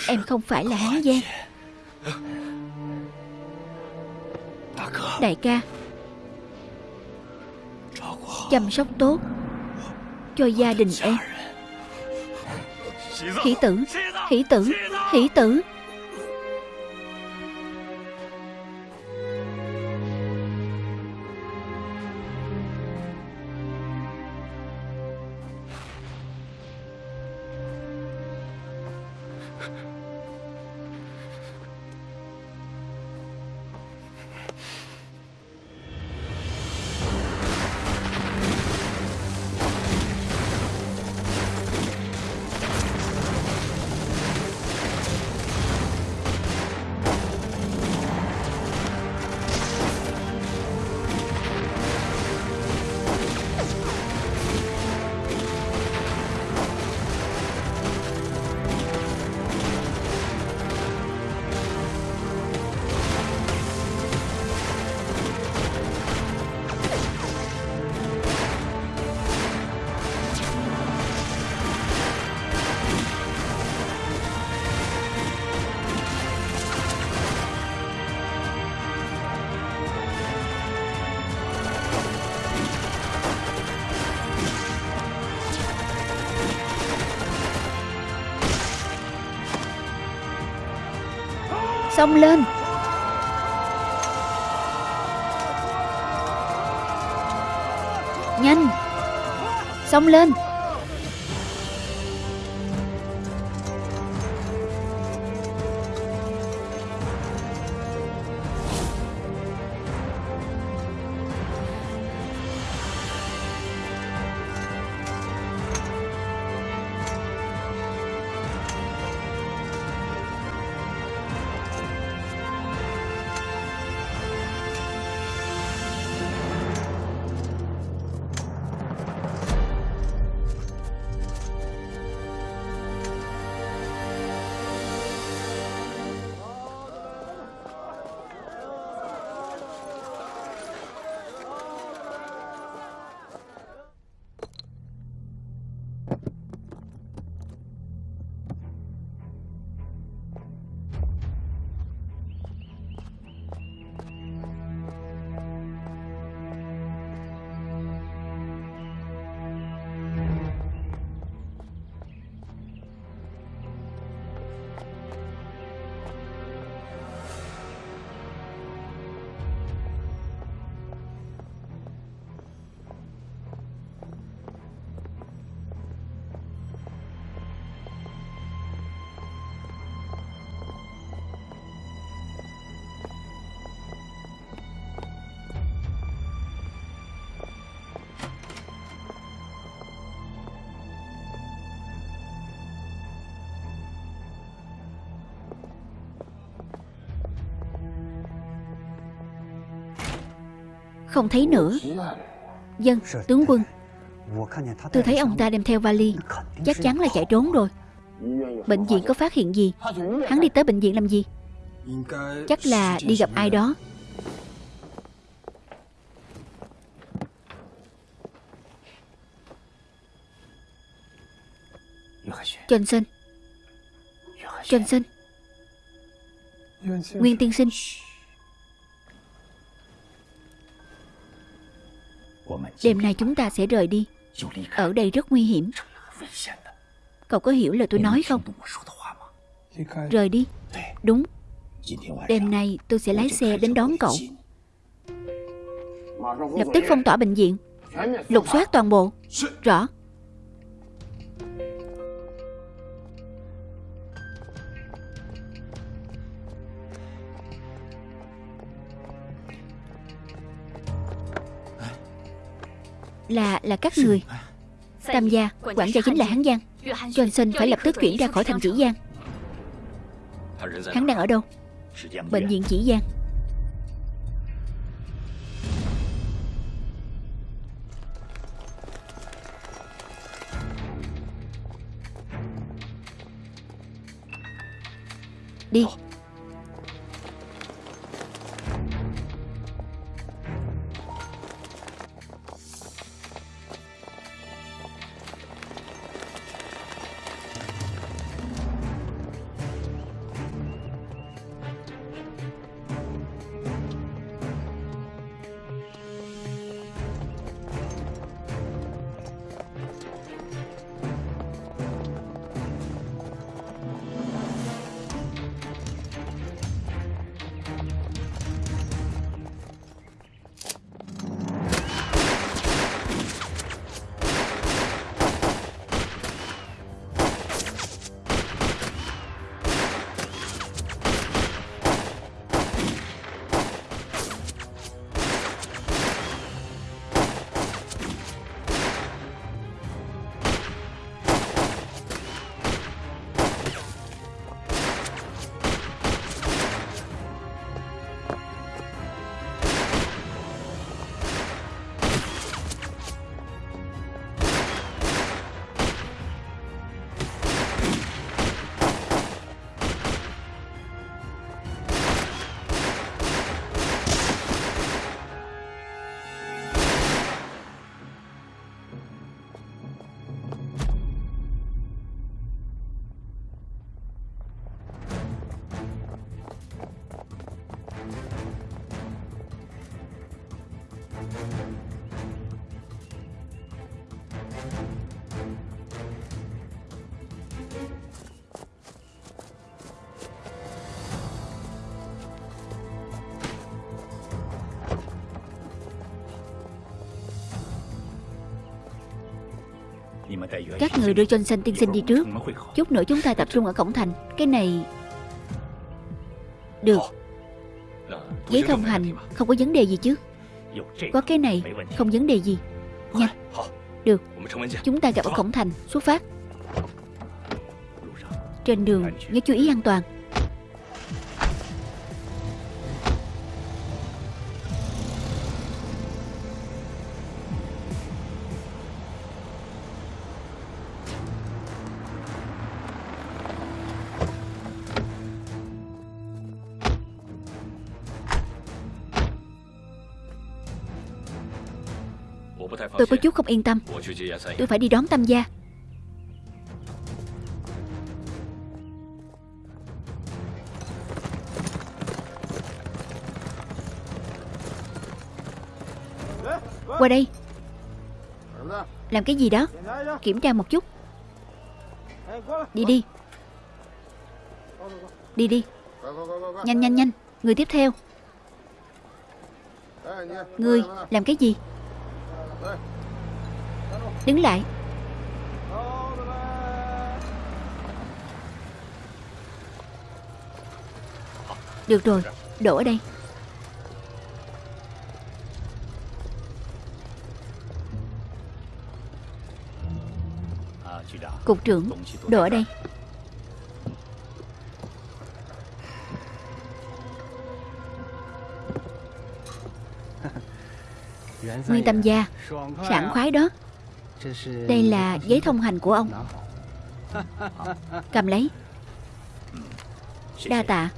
Em không phải là Hán Giang Đại ca, Chăm sóc tốt Cho gia đình em. Hỷ tử Hỷ tử Hỷ tử. Xông lên. Nhanh Xông lên. Không thấy nữa. Dân, tướng quân. Tôi thấy ông ta đem theo vali. Chắc chắn là chạy trốn rồi. Bệnh viện có phát hiện gì? Hắn đi tới bệnh viện làm gì? Chắc là đi gặp ai đó. Johnson Johnson Nguyên tiên sinh. Đêm nay chúng ta sẽ rời đi. Ở đây rất nguy hiểm. Cậu có hiểu lời tôi nói không? Rời đi. Đúng. Đêm nay tôi sẽ lái xe đến đón cậu. Lập tức phong tỏa bệnh viện. Lục soát toàn bộ. Rõ. Là là các người. Tam gia, Quản gia chính là Hán Giang. Johnson phải lập tức chuyển ra khỏi thành Chỉ Giang. Hắn đang ở đâu? Bệnh viện Chỉ Giang. Đi. Các người đưa Johnson tiên sinh đi trước. Chút nữa chúng ta tập trung ở cổng thành. Cái này Được. Giấy thông hành, không có vấn đề gì chứ? Có cái này, không vấn đề gì. Nhanh. Được. Chúng ta gặp ở cổng thành, Xuất phát. Trên đường, nhớ chú ý an toàn. Tôi có chút không yên tâm. Tôi phải đi đón Tam gia. Qua đây. Làm cái gì đó? Kiểm tra một chút. Đi đi. Đi đi. Nhanh nhanh nhanh. Người tiếp theo. Người, làm cái gì? Đứng lại. Được rồi, Đổ ở đây. Cục trưởng, Đổ ở đây. Nguyên tâm gia, Sảng khoái đó. Đây là giấy thông hành của ông. Cầm lấy. Đa tạ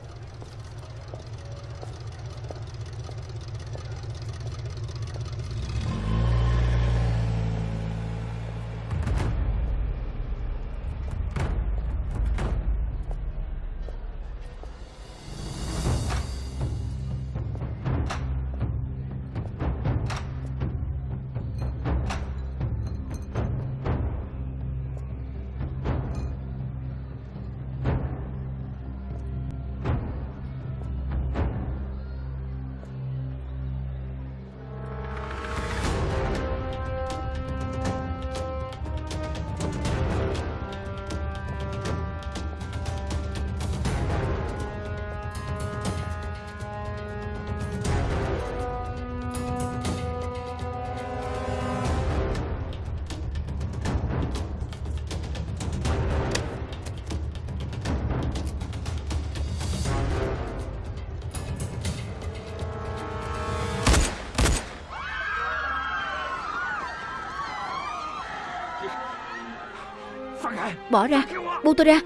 Bỏ ra. Buông tôi ra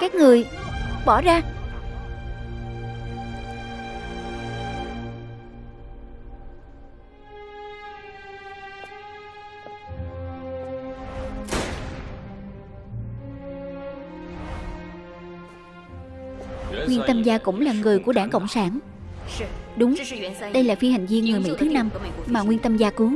Các người, Bỏ ra. Nguyên Tâm Gia cũng là người của đảng Cộng sản. Đúng, Đây là phi hành viên người Mỹ thứ năm Mà Nguyên Tâm Gia cứu.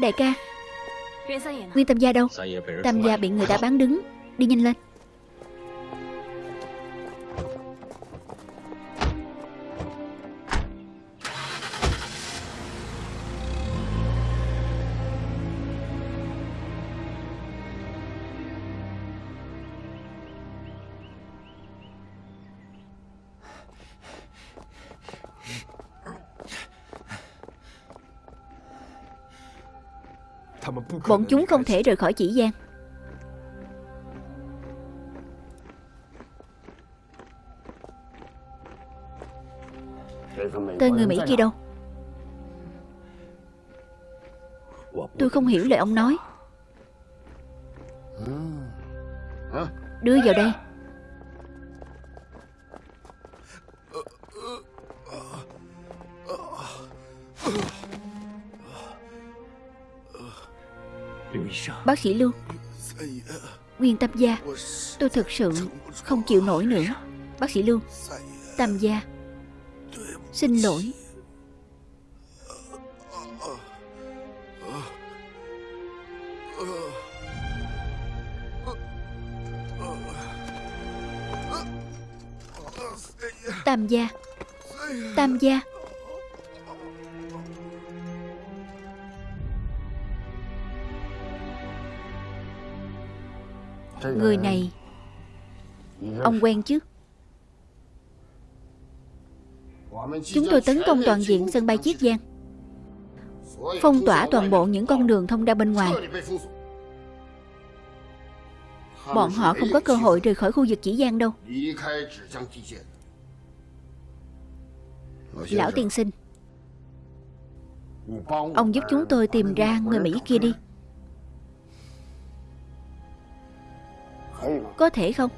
Đại ca. Nguyên Tam Gia đâu? Tam Gia bị người ta bán đứng. Đi nhanh lên Bọn chúng không thể rời khỏi chỉ gian Tên người Mỹ kia đâu? Tôi không hiểu lời ông nói. Đưa vào đây. Bác sĩ Lưu. Nguyên Tâm Gia, Tôi thực sự không chịu nổi nữa. Bác sĩ Lưu, Tam gia, Xin lỗi. Tam gia Tam gia. Người này, Ông quen chứ? Chúng tôi tấn công toàn diện sân bay Chiết Giang. Phong tỏa toàn bộ những con đường thông ra bên ngoài. Bọn họ không có cơ hội rời khỏi khu vực chỉ Giang đâu. Lão tiên sinh, Ông giúp chúng tôi tìm ra người Mỹ kia đi. Có thể không?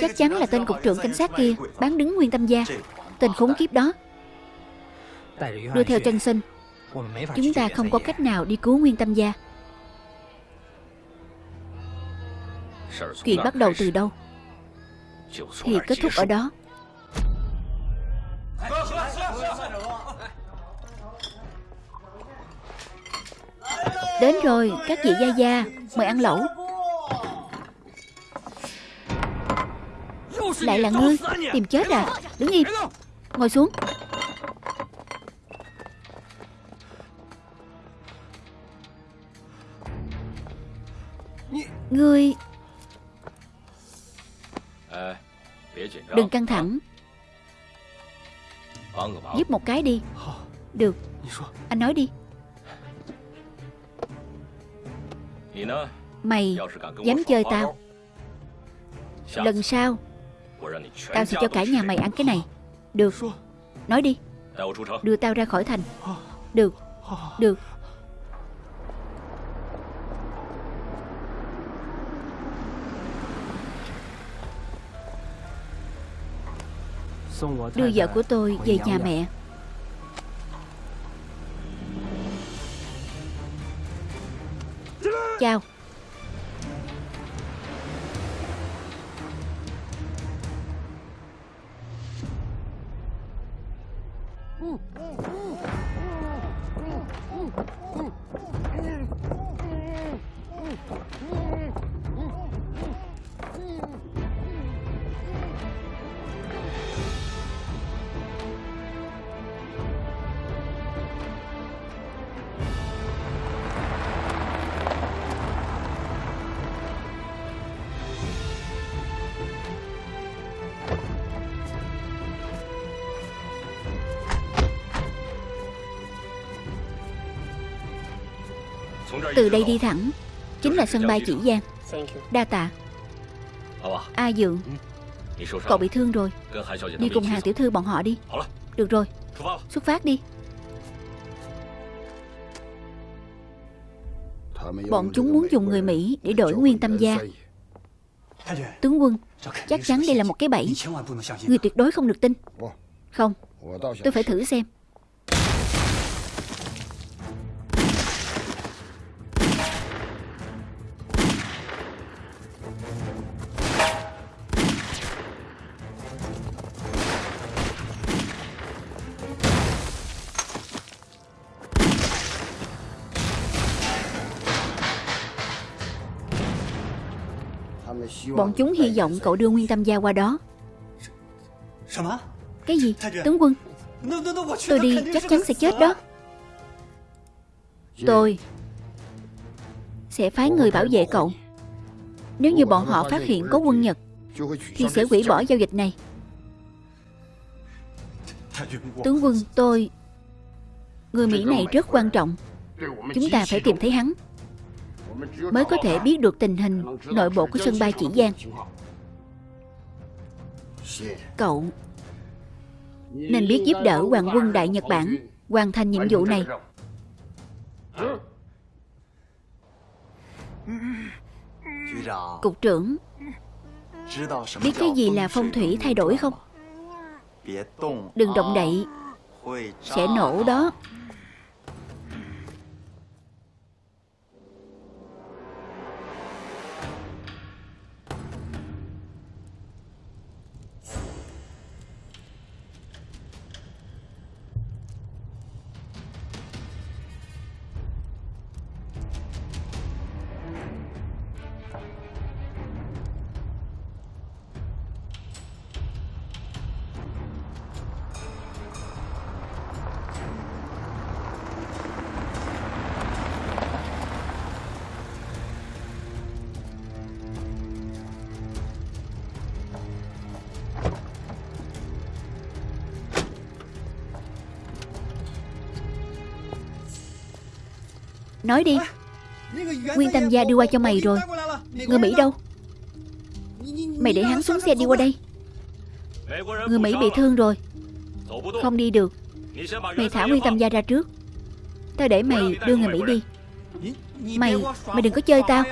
Chắc chắn là tên cục trưởng cảnh sát kia Bán đứng Nguyên Tâm Gia. Tên khốn kiếp đó Đưa theo chân sinh Chúng ta không có cách nào đi cứu Nguyên Tâm Gia. Chuyện bắt đầu từ đâu? Thì kết thúc ở đó. Đến rồi các vị gia gia Mời ăn lẩu. Lại là ngươi Tìm chết à? Đứng im Ngồi xuống Ngươi Đừng căng thẳng. Giúp một cái đi. Được. Anh nói đi. Mày dám chơi tao. Lần sau Tao sẽ cho cả nhà mày ăn cái này. Được. Nói đi. Đưa tao ra khỏi thành. Được. Được Đưa vợ của tôi về nhà mẹ. Chào Từ đây đi thẳng. Chính là sân bay chỉ Giang. Đa tạ. A Dượng, Cậu bị thương rồi. Đi cùng hàng tiểu thư bọn họ đi. Được rồi. Xuất phát đi. Bọn chúng muốn dùng người Mỹ để đổi nguyên tâm gia. Tướng quân, Chắc chắn đây là một cái bẫy. Người tuyệt đối không được tin. Không, Tôi phải thử xem. Bọn chúng hy vọng cậu đưa Nguyên Tâm Gia qua đó. Cái gì? Tướng quân. Tôi đi chắc chắn sẽ chết đó. Tôi Sẽ phái người bảo vệ cậu. Nếu như bọn họ phát hiện có quân Nhật Thì sẽ hủy bỏ giao dịch này. Tướng quân tôi Người Mỹ này rất quan trọng. Chúng ta phải tìm thấy hắn mới có thể biết được tình hình nội bộ của sân bay chỉ Giang. Cậu nên biết giúp đỡ Hoàng quân Đại Nhật Bản hoàn thành nhiệm vụ này. Cục trưởng, Biết cái gì là phong thủy thay đổi không Đừng động đậy, Sẽ nổ đó Nói đi. Nguyên Tam gia đưa qua cho mày rồi. Người Mỹ đâu? Mày để hắn xuống xe đi qua đây. Người Mỹ bị thương rồi. Không đi được. Mày thả Nguyên Tam gia ra trước. Tao để mày đưa người Mỹ đi. Mày, mày đừng có chơi tao.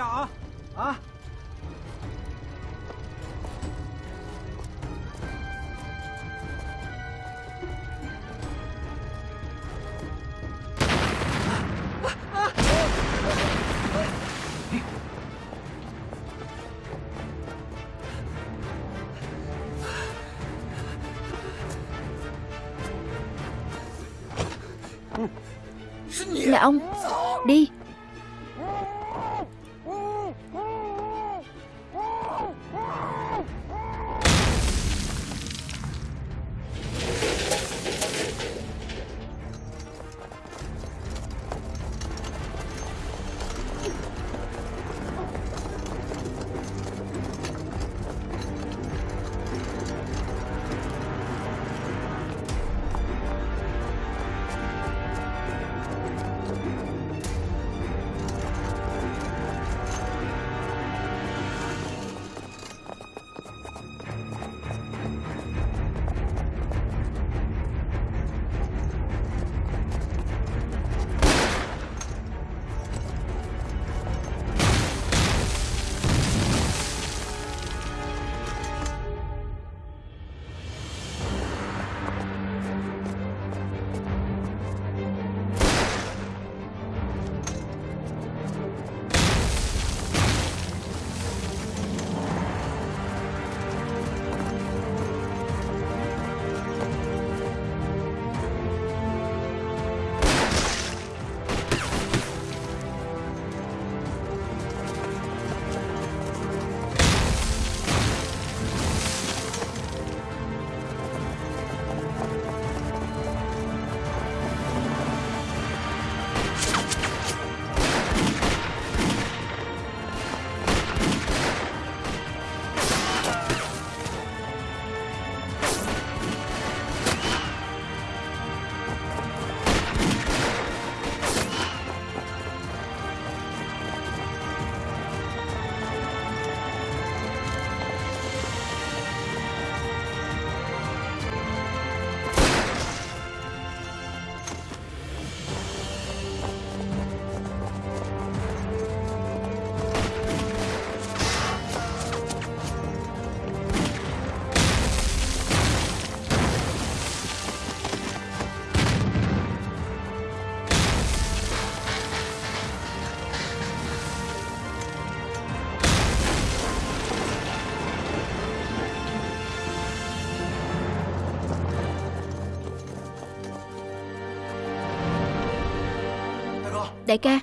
Đại ca.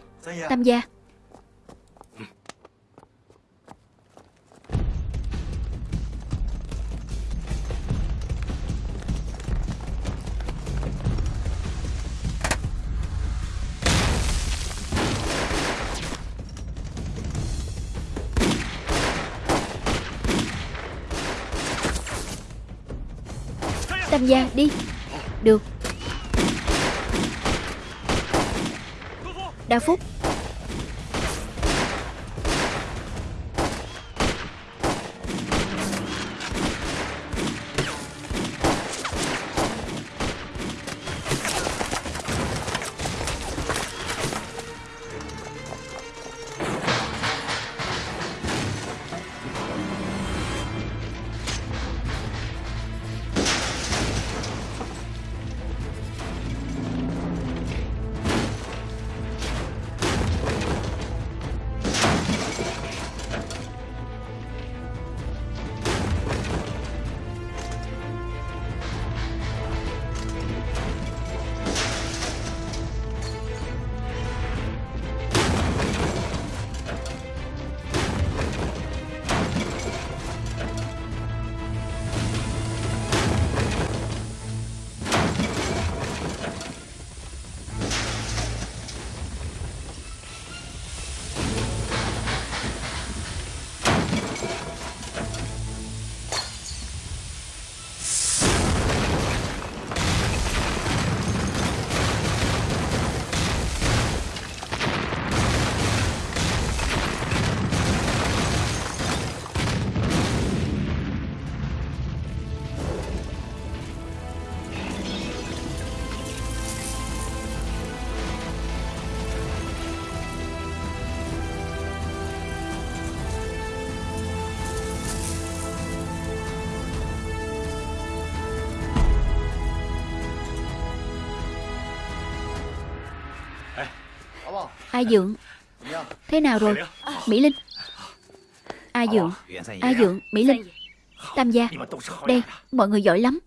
Tam gia. Tam gia đi Được Đa Phúc. A Dượng. Thế nào rồi? Mỹ Linh. A Dượng. A Dượng, Mỹ Linh. Tam gia. Đây, mọi người giỏi lắm.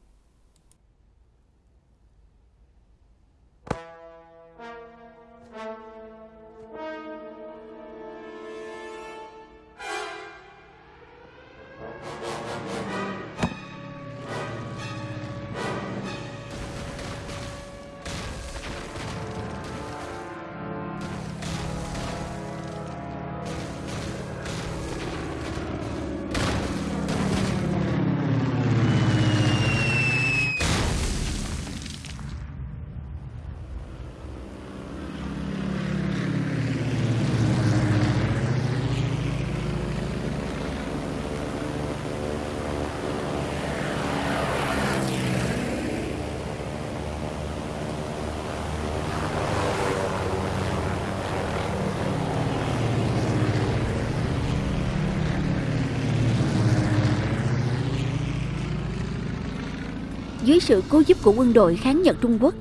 Sự cứu giúp của quân đội kháng Nhật Trung Quốc.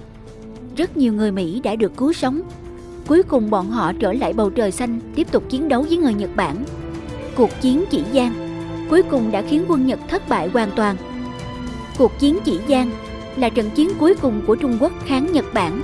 Rất nhiều người Mỹ đã được cứu sống. Cuối cùng bọn họ trở lại bầu trời xanh, Tiếp tục chiến đấu với người Nhật Bản. Cuộc chiến chỉ Giang Cuối cùng đã khiến quân Nhật thất bại hoàn toàn. Cuộc chiến chỉ Giang là trận chiến cuối cùng của Trung Quốc kháng Nhật Bản.